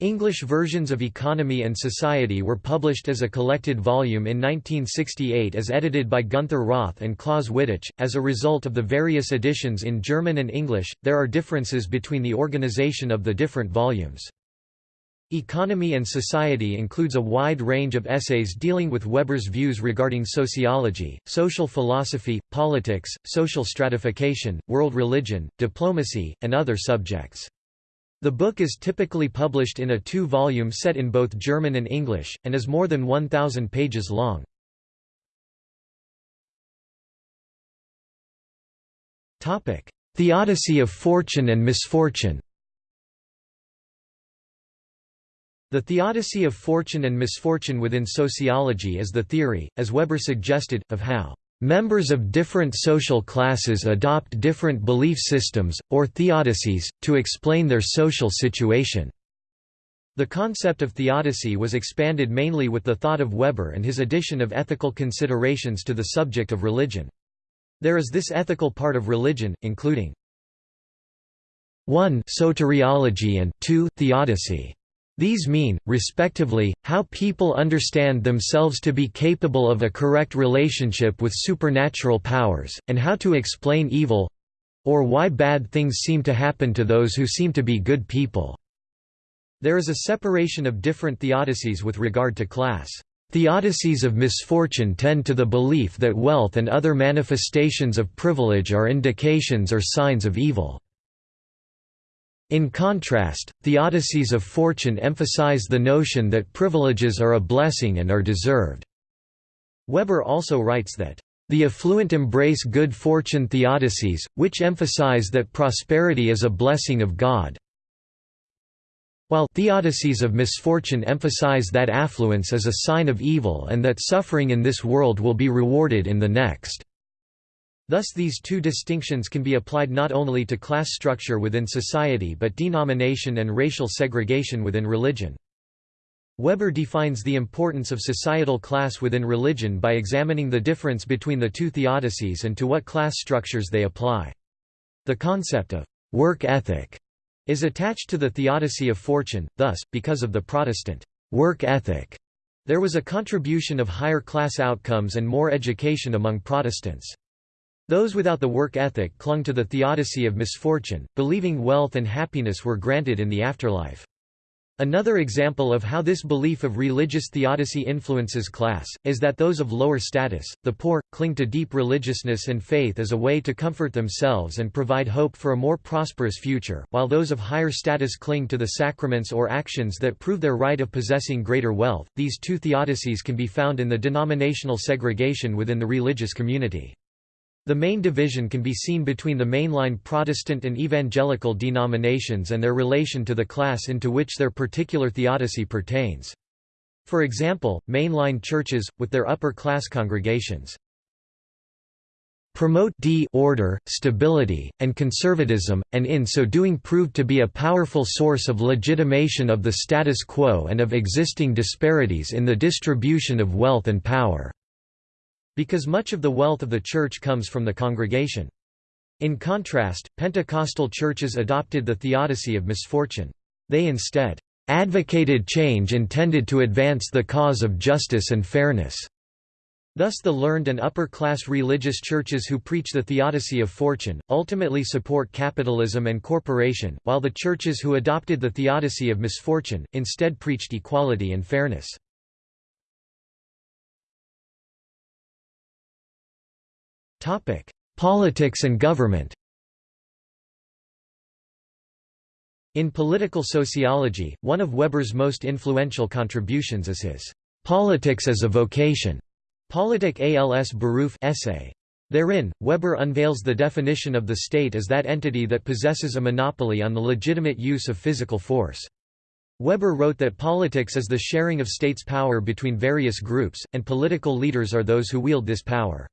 English versions of Economy and Society were published as a collected volume in 1968 as edited by Gunther Roth and Claus Wittich. As a result of the various editions in German and English, there are differences between the organization of the different volumes. Economy and Society includes a wide range of essays dealing with Weber's views regarding sociology, social philosophy, politics, social stratification, world religion, diplomacy, and other subjects. The book is typically published in a two-volume set in both German and English, and is more than 1,000 pages long. Theodicy of fortune and misfortune The theodicy of fortune and misfortune within sociology is the theory, as Weber suggested, of how members of different social classes adopt different belief systems, or theodicies, to explain their social situation. The concept of theodicy was expanded mainly with the thought of Weber and his addition of ethical considerations to the subject of religion. There is this ethical part of religion, including 1 soteriology and 2 theodicy. These mean, respectively, how people understand themselves to be capable of a correct relationship with supernatural powers, and how to explain evil—or why bad things seem to happen to those who seem to be good people. There is a separation of different theodicies with regard to class. Theodicies of misfortune tend to the belief that wealth and other manifestations of privilege are indications or signs of evil. In contrast, theodicies of fortune emphasize the notion that privileges are a blessing and are deserved. Weber also writes that, "...the affluent embrace good fortune theodicies, which emphasize that prosperity is a blessing of God, while theodicies of misfortune emphasize that affluence is a sign of evil and that suffering in this world will be rewarded in the next." Thus these two distinctions can be applied not only to class structure within society but denomination and racial segregation within religion. Weber defines the importance of societal class within religion by examining the difference between the two theodicies and to what class structures they apply. The concept of work ethic is attached to the theodicy of fortune, thus, because of the Protestant work ethic, there was a contribution of higher class outcomes and more education among Protestants. Those without the work ethic clung to the theodicy of misfortune, believing wealth and happiness were granted in the afterlife. Another example of how this belief of religious theodicy influences class, is that those of lower status, the poor, cling to deep religiousness and faith as a way to comfort themselves and provide hope for a more prosperous future, while those of higher status cling to the sacraments or actions that prove their right of possessing greater wealth. These two theodicies can be found in the denominational segregation within the religious community. The main division can be seen between the mainline Protestant and evangelical denominations and their relation to the class into which their particular theodicy pertains. For example, mainline churches, with their upper-class congregations, promote d order, stability, and conservatism, and in so doing proved to be a powerful source of legitimation of the status quo and of existing disparities in the distribution of wealth and power. Because much of the wealth of the church comes from the congregation. In contrast, Pentecostal churches adopted the theodicy of misfortune. They instead advocated change intended to advance the cause of justice and fairness. Thus the learned and upper-class religious churches who preach the theodicy of fortune, ultimately support capitalism and corporation, while the churches who adopted the theodicy of misfortune, instead preached equality and fairness. Politics and government In political sociology, one of Weber's most influential contributions is his "'Politics as a Vocation' Politik als Beruf essay. Therein, Weber unveils the definition of the state as that entity that possesses a monopoly on the legitimate use of physical force. Weber wrote that politics is the sharing of states' power between various groups, and political leaders are those who wield this power.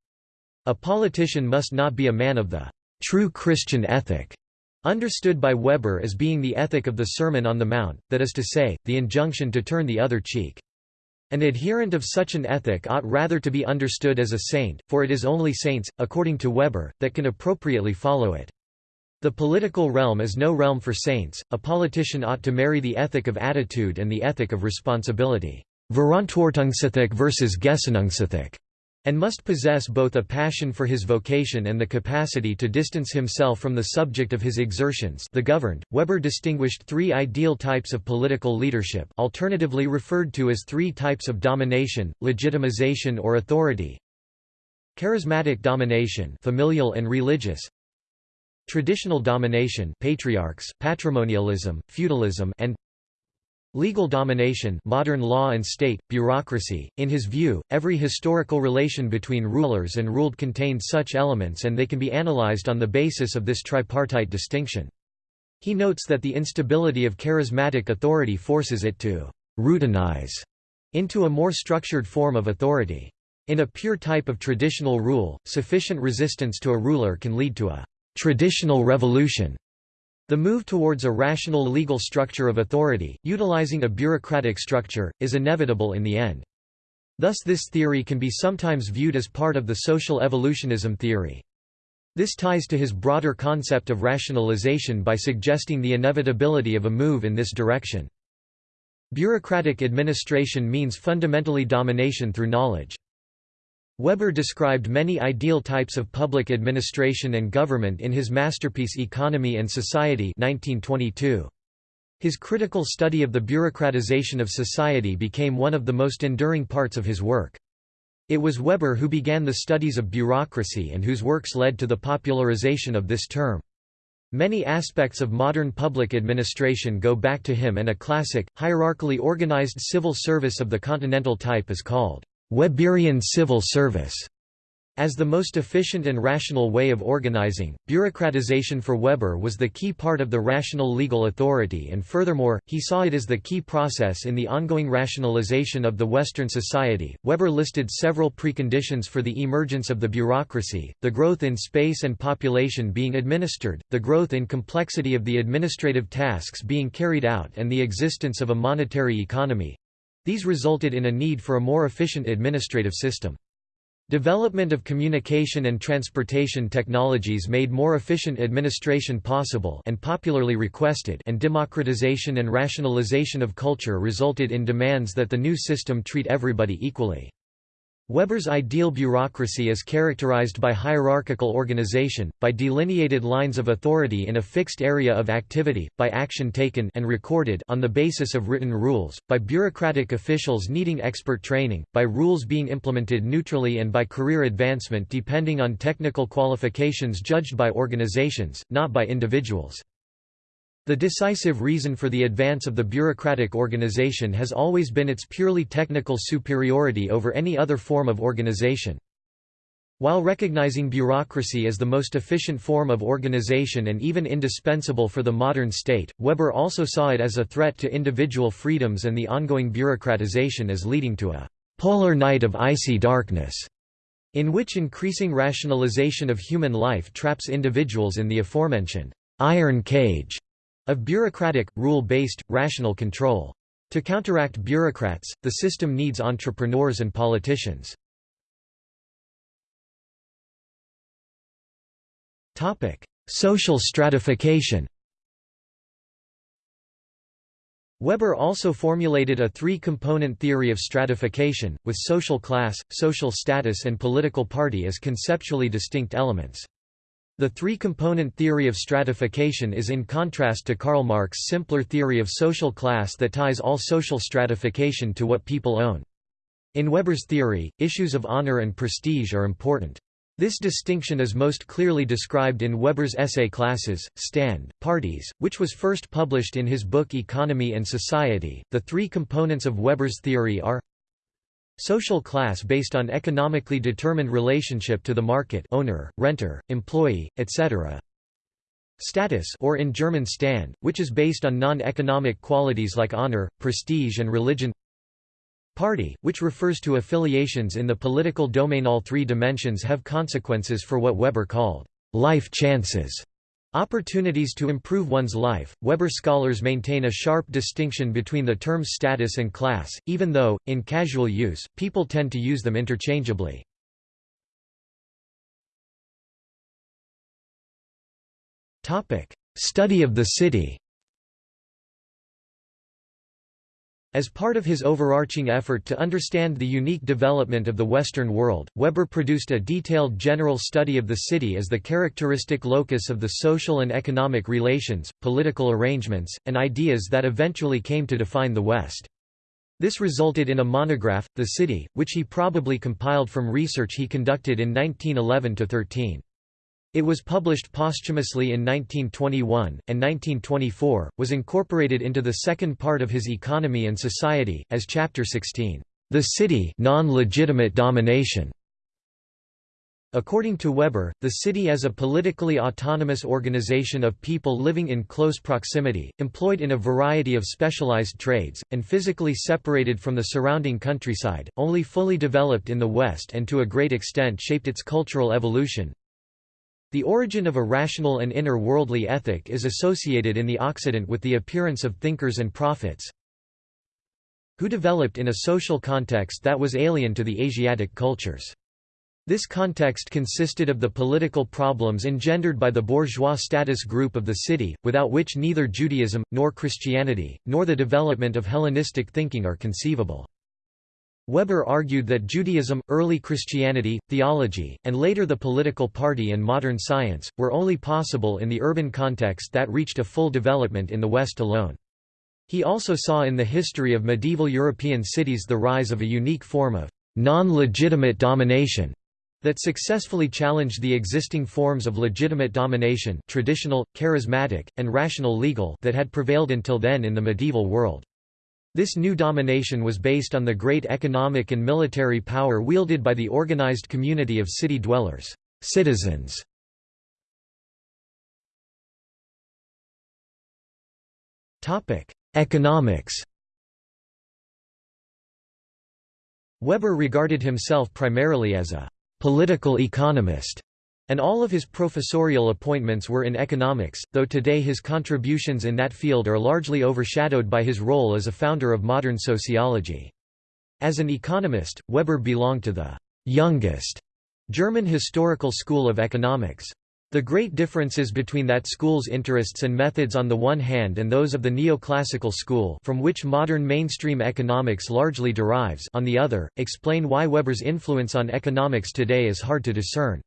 A politician must not be a man of the true Christian ethic, understood by Weber as being the ethic of the Sermon on the Mount, that is to say, the injunction to turn the other cheek. An adherent of such an ethic ought rather to be understood as a saint, for it is only saints, according to Weber, that can appropriately follow it. The political realm is no realm for saints, a politician ought to marry the ethic of attitude and the ethic of responsibility Verantwortungsethik versus Gesinnungsethik and must possess both a passion for his vocation and the capacity to distance himself from the subject of his exertions the governed. Weber distinguished three ideal types of political leadership alternatively referred to as three types of domination, legitimization or authority. Charismatic domination familial and religious Traditional domination patriarchs, patrimonialism, feudalism and Legal domination modern law and state, bureaucracy. In his view, every historical relation between rulers and ruled contained such elements and they can be analyzed on the basis of this tripartite distinction. He notes that the instability of charismatic authority forces it to «routinize» into a more structured form of authority. In a pure type of traditional rule, sufficient resistance to a ruler can lead to a «traditional revolution» The move towards a rational legal structure of authority, utilizing a bureaucratic structure, is inevitable in the end. Thus this theory can be sometimes viewed as part of the social evolutionism theory. This ties to his broader concept of rationalization by suggesting the inevitability of a move in this direction. Bureaucratic administration means fundamentally domination through knowledge. Weber described many ideal types of public administration and government in his masterpiece Economy and Society 1922. His critical study of the bureaucratization of society became one of the most enduring parts of his work. It was Weber who began the studies of bureaucracy and whose works led to the popularization of this term. Many aspects of modern public administration go back to him and a classic, hierarchically organized civil service of the continental type is called Weberian civil service as the most efficient and rational way of organizing, bureaucratization for Weber was the key part of the rational legal authority and furthermore, he saw it as the key process in the ongoing rationalization of the Western society. Weber listed several preconditions for the emergence of the bureaucracy, the growth in space and population being administered, the growth in complexity of the administrative tasks being carried out and the existence of a monetary economy, these resulted in a need for a more efficient administrative system. Development of communication and transportation technologies made more efficient administration possible and popularly requested and democratization and rationalization of culture resulted in demands that the new system treat everybody equally. Weber's ideal bureaucracy is characterized by hierarchical organization, by delineated lines of authority in a fixed area of activity, by action taken and recorded on the basis of written rules, by bureaucratic officials needing expert training, by rules being implemented neutrally and by career advancement depending on technical qualifications judged by organizations, not by individuals. The decisive reason for the advance of the bureaucratic organization has always been its purely technical superiority over any other form of organization. While recognizing bureaucracy as the most efficient form of organization and even indispensable for the modern state, Weber also saw it as a threat to individual freedoms and the ongoing bureaucratization as leading to a «polar night of icy darkness», in which increasing rationalization of human life traps individuals in the aforementioned «iron cage» of bureaucratic, rule-based, rational control. To counteract bureaucrats, the system needs entrepreneurs and politicians. Social stratification Weber also formulated a three-component theory of stratification, with social class, social status and political party as conceptually distinct elements. The three-component theory of stratification is in contrast to Karl Marx's simpler theory of social class that ties all social stratification to what people own. In Weber's theory, issues of honor and prestige are important. This distinction is most clearly described in Weber's essay Classes, Stand, Parties, which was first published in his book Economy and Society. The three components of Weber's theory are Social class based on economically determined relationship to the market owner, renter, employee, etc. Status or in German Stand, which is based on non-economic qualities like honor, prestige and religion. Party, which refers to affiliations in the political domain. All three dimensions have consequences for what Weber called life chances Opportunities to improve one's life. Weber scholars maintain a sharp distinction between the terms status and class, even though, in casual use, people tend to use them interchangeably. Study of the city As part of his overarching effort to understand the unique development of the Western world, Weber produced a detailed general study of the city as the characteristic locus of the social and economic relations, political arrangements, and ideas that eventually came to define the West. This resulted in a monograph, The City, which he probably compiled from research he conducted in 1911–13. It was published posthumously in 1921, and 1924, was incorporated into the second part of his Economy and Society, as Chapter 16, The City non-legitimate domination. According to Weber, the city as a politically autonomous organization of people living in close proximity, employed in a variety of specialized trades, and physically separated from the surrounding countryside, only fully developed in the West and to a great extent shaped its cultural evolution, the origin of a rational and inner worldly ethic is associated in the Occident with the appearance of thinkers and prophets who developed in a social context that was alien to the Asiatic cultures. This context consisted of the political problems engendered by the bourgeois status group of the city, without which neither Judaism, nor Christianity, nor the development of Hellenistic thinking are conceivable. Weber argued that Judaism, early Christianity, theology, and later the political party and modern science, were only possible in the urban context that reached a full development in the West alone. He also saw in the history of medieval European cities the rise of a unique form of non-legitimate domination that successfully challenged the existing forms of legitimate domination traditional, charismatic, and rational legal that had prevailed until then in the medieval world. This new domination was based on the great economic and military power wielded by the organized community of city dwellers citizens. Economics Weber regarded himself primarily as a «political economist» And all of his professorial appointments were in economics, though today his contributions in that field are largely overshadowed by his role as a founder of modern sociology. As an economist, Weber belonged to the youngest German historical school of economics. The great differences between that school's interests and methods on the one hand and those of the neoclassical school from which modern mainstream economics largely derives on the other, explain why Weber's influence on economics today is hard to discern.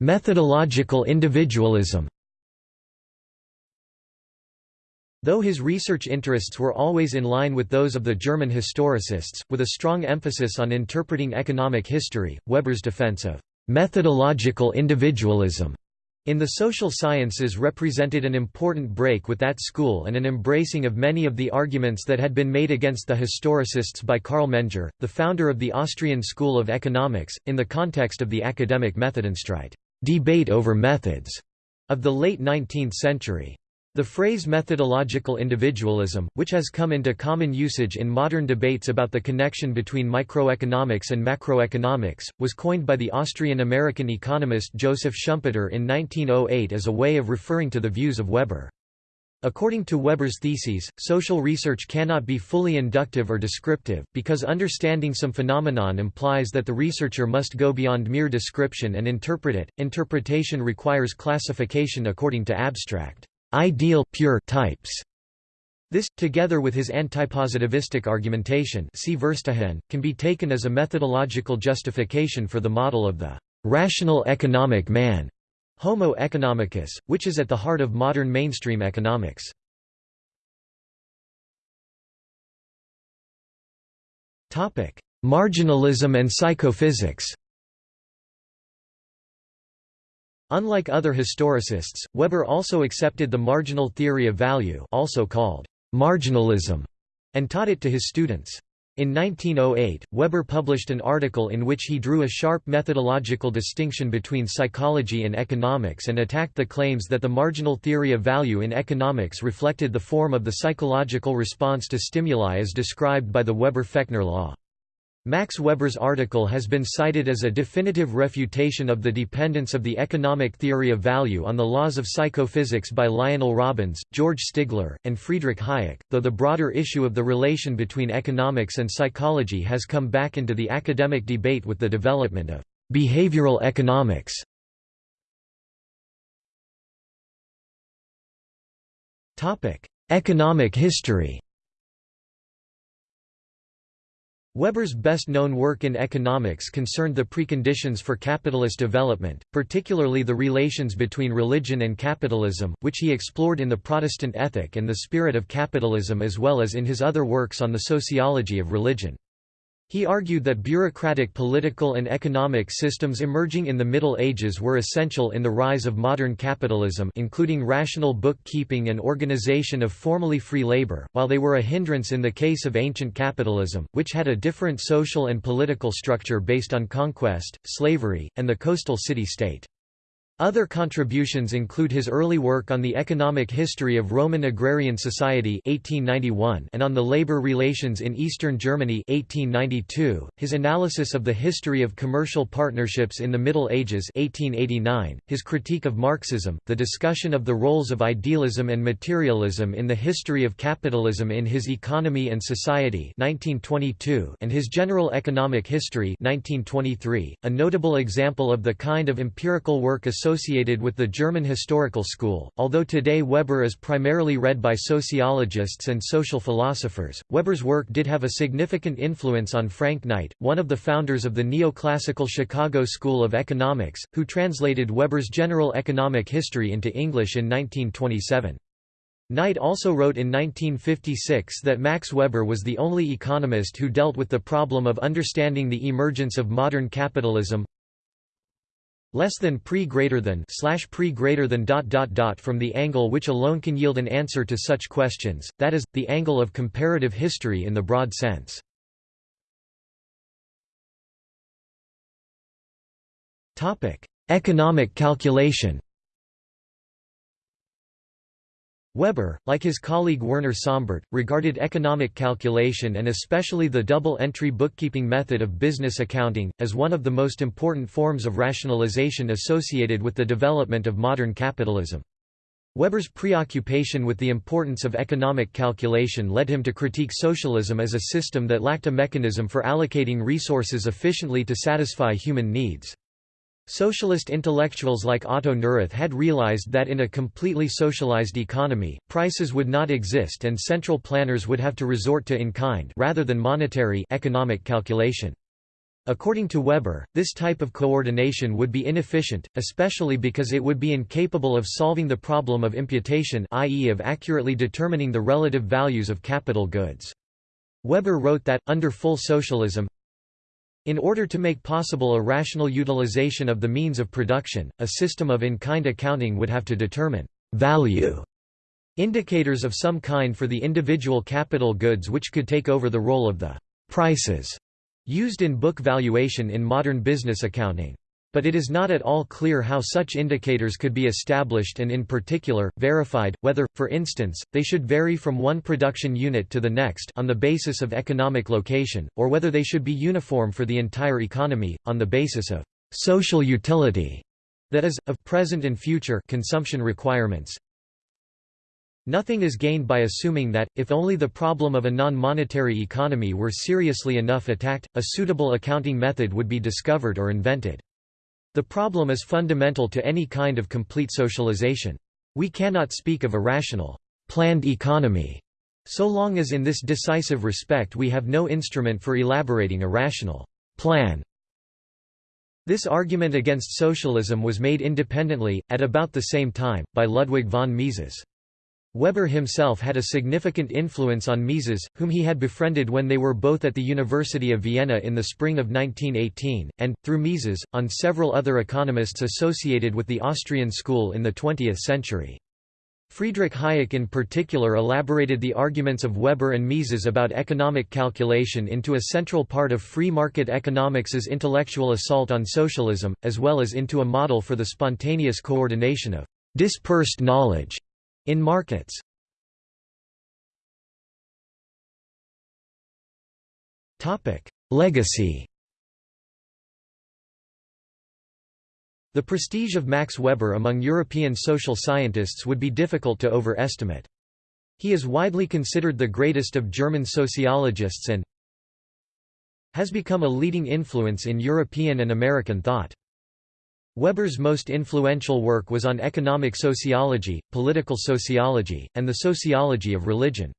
Methodological individualism. Though his research interests were always in line with those of the German historicists, with a strong emphasis on interpreting economic history, Weber's defense of methodological individualism in the social sciences represented an important break with that school and an embracing of many of the arguments that had been made against the historicists by Carl Menger, the founder of the Austrian School of Economics, in the context of the academic Methodenstreit debate over methods of the late 19th century. The phrase methodological individualism, which has come into common usage in modern debates about the connection between microeconomics and macroeconomics, was coined by the Austrian-American economist Joseph Schumpeter in 1908 as a way of referring to the views of Weber. According to Weber's theses, social research cannot be fully inductive or descriptive, because understanding some phenomenon implies that the researcher must go beyond mere description and interpret it. Interpretation requires classification according to abstract ideal pure types. This, together with his antipositivistic argumentation see Verstehen, can be taken as a methodological justification for the model of the rational economic man, Homo economicus, which is at the heart of modern mainstream economics. Marginalism and psychophysics Unlike other historicists, Weber also accepted the marginal theory of value also called marginalism, and taught it to his students. In 1908, Weber published an article in which he drew a sharp methodological distinction between psychology and economics and attacked the claims that the marginal theory of value in economics reflected the form of the psychological response to stimuli as described by the Weber-Fechner law. Max Weber's article has been cited as a definitive refutation of the dependence of the economic theory of value on the laws of psychophysics by Lionel Robbins, George Stigler, and Friedrich Hayek, though the broader issue of the relation between economics and psychology has come back into the academic debate with the development of behavioral economics. Economic history Weber's best-known work in economics concerned the preconditions for capitalist development, particularly the relations between religion and capitalism, which he explored in The Protestant Ethic and the Spirit of Capitalism as well as in his other works on the sociology of religion. He argued that bureaucratic political and economic systems emerging in the Middle Ages were essential in the rise of modern capitalism including rational bookkeeping and organization of formally free labor, while they were a hindrance in the case of ancient capitalism, which had a different social and political structure based on conquest, slavery, and the coastal city-state. Other contributions include his early work on the economic history of Roman agrarian society 1891 and on the labor relations in eastern Germany 1892, his analysis of the history of commercial partnerships in the Middle Ages 1889, his critique of Marxism, the discussion of the roles of idealism and materialism in the history of capitalism in his Economy and Society 1922 and his General Economic History 1923, a notable example of the kind of empirical work associated with the German historical school. Although today Weber is primarily read by sociologists and social philosophers, Weber's work did have a significant influence on Frank Knight, one of the founders of the neoclassical Chicago School of Economics, who translated Weber's General Economic History into English in 1927. Knight also wrote in 1956 that Max Weber was the only economist who dealt with the problem of understanding the emergence of modern capitalism, less than pre greater than slash pre greater than dot dot dot from the angle which alone can yield an answer to such questions, that is, the angle of comparative history in the broad sense. Economic calculation Weber, like his colleague Werner Sombart, regarded economic calculation and especially the double-entry bookkeeping method of business accounting, as one of the most important forms of rationalization associated with the development of modern capitalism. Weber's preoccupation with the importance of economic calculation led him to critique socialism as a system that lacked a mechanism for allocating resources efficiently to satisfy human needs. Socialist intellectuals like Otto Neurath had realized that in a completely socialized economy, prices would not exist and central planners would have to resort to in-kind rather than monetary economic calculation. According to Weber, this type of coordination would be inefficient, especially because it would be incapable of solving the problem of imputation i.e. of accurately determining the relative values of capital goods. Weber wrote that, under full socialism, in order to make possible a rational utilization of the means of production, a system of in-kind accounting would have to determine value indicators of some kind for the individual capital goods which could take over the role of the prices used in book valuation in modern business accounting but it is not at all clear how such indicators could be established and in particular, verified, whether, for instance, they should vary from one production unit to the next on the basis of economic location, or whether they should be uniform for the entire economy, on the basis of social utility, that is, of present and future consumption requirements. Nothing is gained by assuming that, if only the problem of a non-monetary economy were seriously enough attacked, a suitable accounting method would be discovered or invented. The problem is fundamental to any kind of complete socialization. We cannot speak of a rational, planned economy, so long as in this decisive respect we have no instrument for elaborating a rational plan. This argument against socialism was made independently, at about the same time, by Ludwig von Mises. Weber himself had a significant influence on Mises, whom he had befriended when they were both at the University of Vienna in the spring of 1918, and, through Mises, on several other economists associated with the Austrian school in the 20th century. Friedrich Hayek in particular elaborated the arguments of Weber and Mises about economic calculation into a central part of free market economics's intellectual assault on socialism, as well as into a model for the spontaneous coordination of dispersed knowledge in markets Legacy The prestige of Max Weber among European social scientists would be difficult to overestimate. He is widely considered the greatest of German sociologists and has become a leading influence in European and American thought. Weber's most influential work was on economic sociology, political sociology, and the sociology of religion.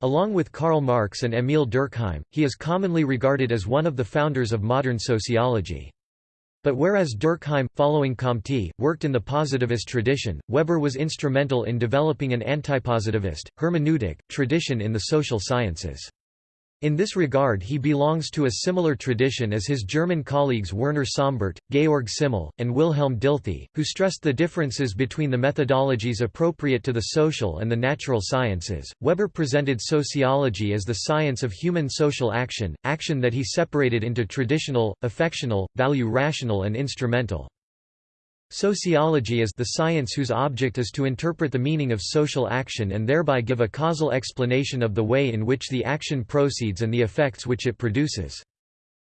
Along with Karl Marx and Émile Durkheim, he is commonly regarded as one of the founders of modern sociology. But whereas Durkheim, following Comte, worked in the positivist tradition, Weber was instrumental in developing an antipositivist, hermeneutic, tradition in the social sciences. In this regard he belongs to a similar tradition as his German colleagues Werner Sombart, Georg Simmel, and Wilhelm Dilthey, who stressed the differences between the methodologies appropriate to the social and the natural sciences. Weber presented sociology as the science of human social action, action that he separated into traditional, affectional, value rational and instrumental. Sociology is the science whose object is to interpret the meaning of social action and thereby give a causal explanation of the way in which the action proceeds and the effects which it produces.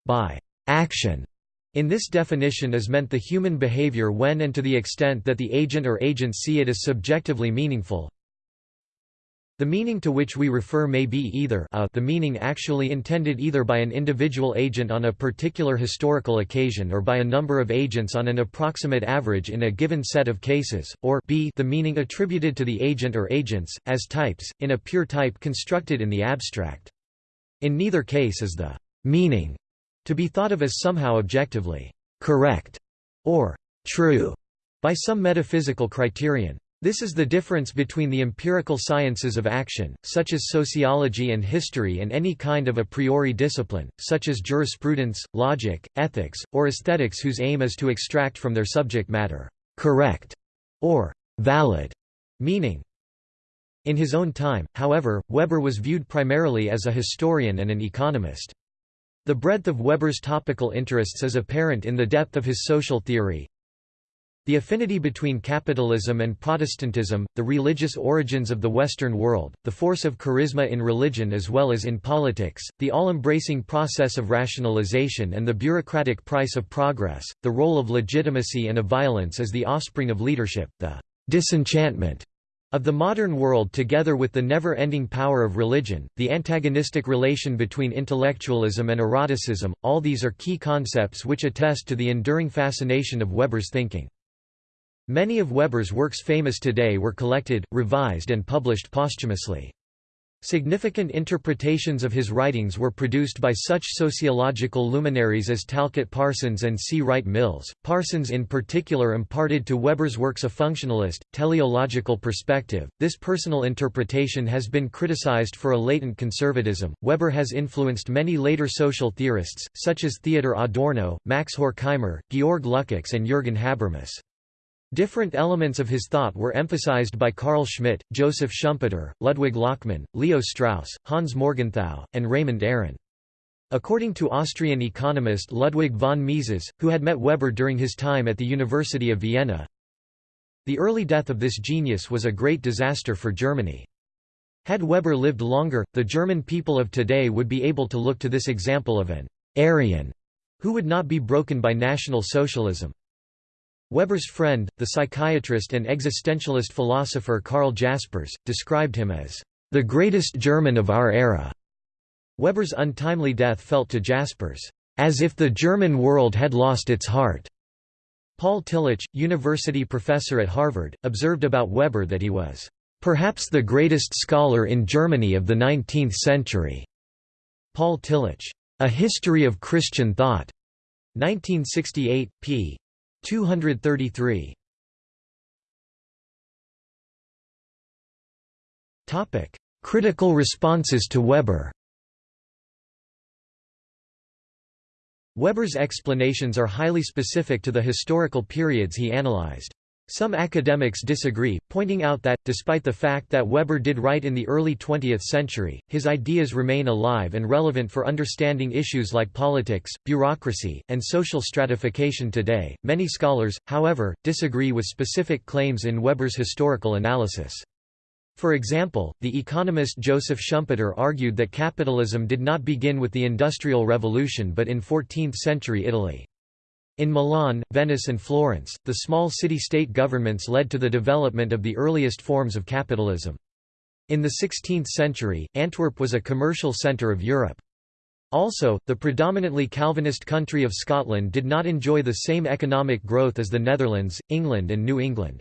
By action in this definition is meant the human behavior when and to the extent that the agent or agents see it as subjectively meaningful, the meaning to which we refer may be either a the meaning actually intended either by an individual agent on a particular historical occasion or by a number of agents on an approximate average in a given set of cases, or b the meaning attributed to the agent or agents, as types, in a pure type constructed in the abstract. In neither case is the meaning to be thought of as somehow objectively correct or true by some metaphysical criterion. This is the difference between the empirical sciences of action, such as sociology and history and any kind of a priori discipline, such as jurisprudence, logic, ethics, or aesthetics whose aim is to extract from their subject matter, correct, or valid meaning. In his own time, however, Weber was viewed primarily as a historian and an economist. The breadth of Weber's topical interests is apparent in the depth of his social theory, the affinity between capitalism and Protestantism, the religious origins of the Western world, the force of charisma in religion as well as in politics, the all-embracing process of rationalization and the bureaucratic price of progress, the role of legitimacy and of violence as the offspring of leadership, the disenchantment of the modern world together with the never-ending power of religion, the antagonistic relation between intellectualism and eroticism, all these are key concepts which attest to the enduring fascination of Weber's thinking. Many of Weber's works famous today were collected, revised and published posthumously. Significant interpretations of his writings were produced by such sociological luminaries as Talcott Parsons and C. Wright Mills. Parsons in particular imparted to Weber's works a functionalist, teleological perspective. This personal interpretation has been criticized for a latent conservatism. Weber has influenced many later social theorists, such as Theodor Adorno, Max Horkheimer, Georg Lukács, and Jürgen Habermas. Different elements of his thought were emphasized by Carl Schmitt, Joseph Schumpeter, Ludwig Lachmann, Leo Strauss, Hans Morgenthau, and Raymond Aron. According to Austrian economist Ludwig von Mises, who had met Weber during his time at the University of Vienna, the early death of this genius was a great disaster for Germany. Had Weber lived longer, the German people of today would be able to look to this example of an Aryan who would not be broken by National Socialism. Weber's friend, the psychiatrist and existentialist philosopher Karl Jaspers, described him as the greatest German of our era. Weber's untimely death felt to Jaspers, as if the German world had lost its heart. Paul Tillich, university professor at Harvard, observed about Weber that he was, perhaps the greatest scholar in Germany of the 19th century. Paul Tillich, A History of Christian Thought, 1968, p. 233 Topic: Critical responses to Weber. Weber's explanations are highly specific to the historical periods he analyzed. Some academics disagree, pointing out that, despite the fact that Weber did write in the early 20th century, his ideas remain alive and relevant for understanding issues like politics, bureaucracy, and social stratification today. Many scholars, however, disagree with specific claims in Weber's historical analysis. For example, the economist Joseph Schumpeter argued that capitalism did not begin with the Industrial Revolution but in 14th-century Italy. In Milan, Venice and Florence, the small city-state governments led to the development of the earliest forms of capitalism. In the 16th century, Antwerp was a commercial centre of Europe. Also, the predominantly Calvinist country of Scotland did not enjoy the same economic growth as the Netherlands, England and New England.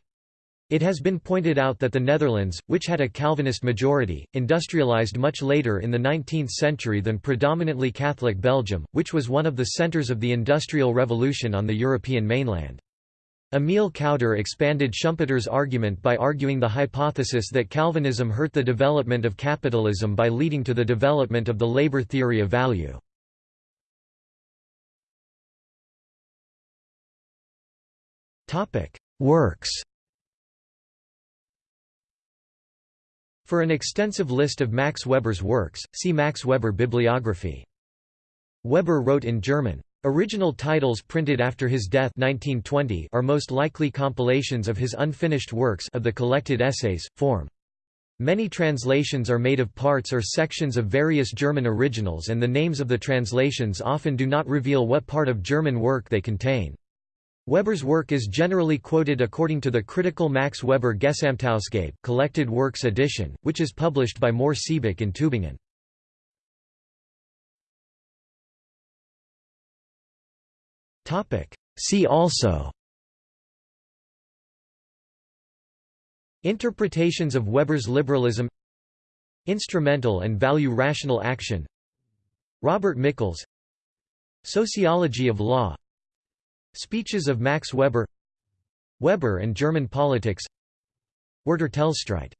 It has been pointed out that the Netherlands, which had a Calvinist majority, industrialized much later in the 19th century than predominantly Catholic Belgium, which was one of the centers of the Industrial Revolution on the European mainland. Emil Kauder expanded Schumpeter's argument by arguing the hypothesis that Calvinism hurt the development of capitalism by leading to the development of the labor theory of value. Works For an extensive list of Max Weber's works, see Max Weber bibliography. Weber wrote in German. Original titles printed after his death 1920 are most likely compilations of his unfinished works of the collected essays, form. Many translations are made of parts or sections of various German originals and the names of the translations often do not reveal what part of German work they contain. Weber's work is generally quoted according to the critical Max Weber Gesamtausgabe collected works edition, which is published by Mohr Siebeck in Tübingen. See also Interpretations of Weber's liberalism Instrumental and value rational action Robert Michels Sociology of law Speeches of Max Weber Weber and German politics Werturteilsstreit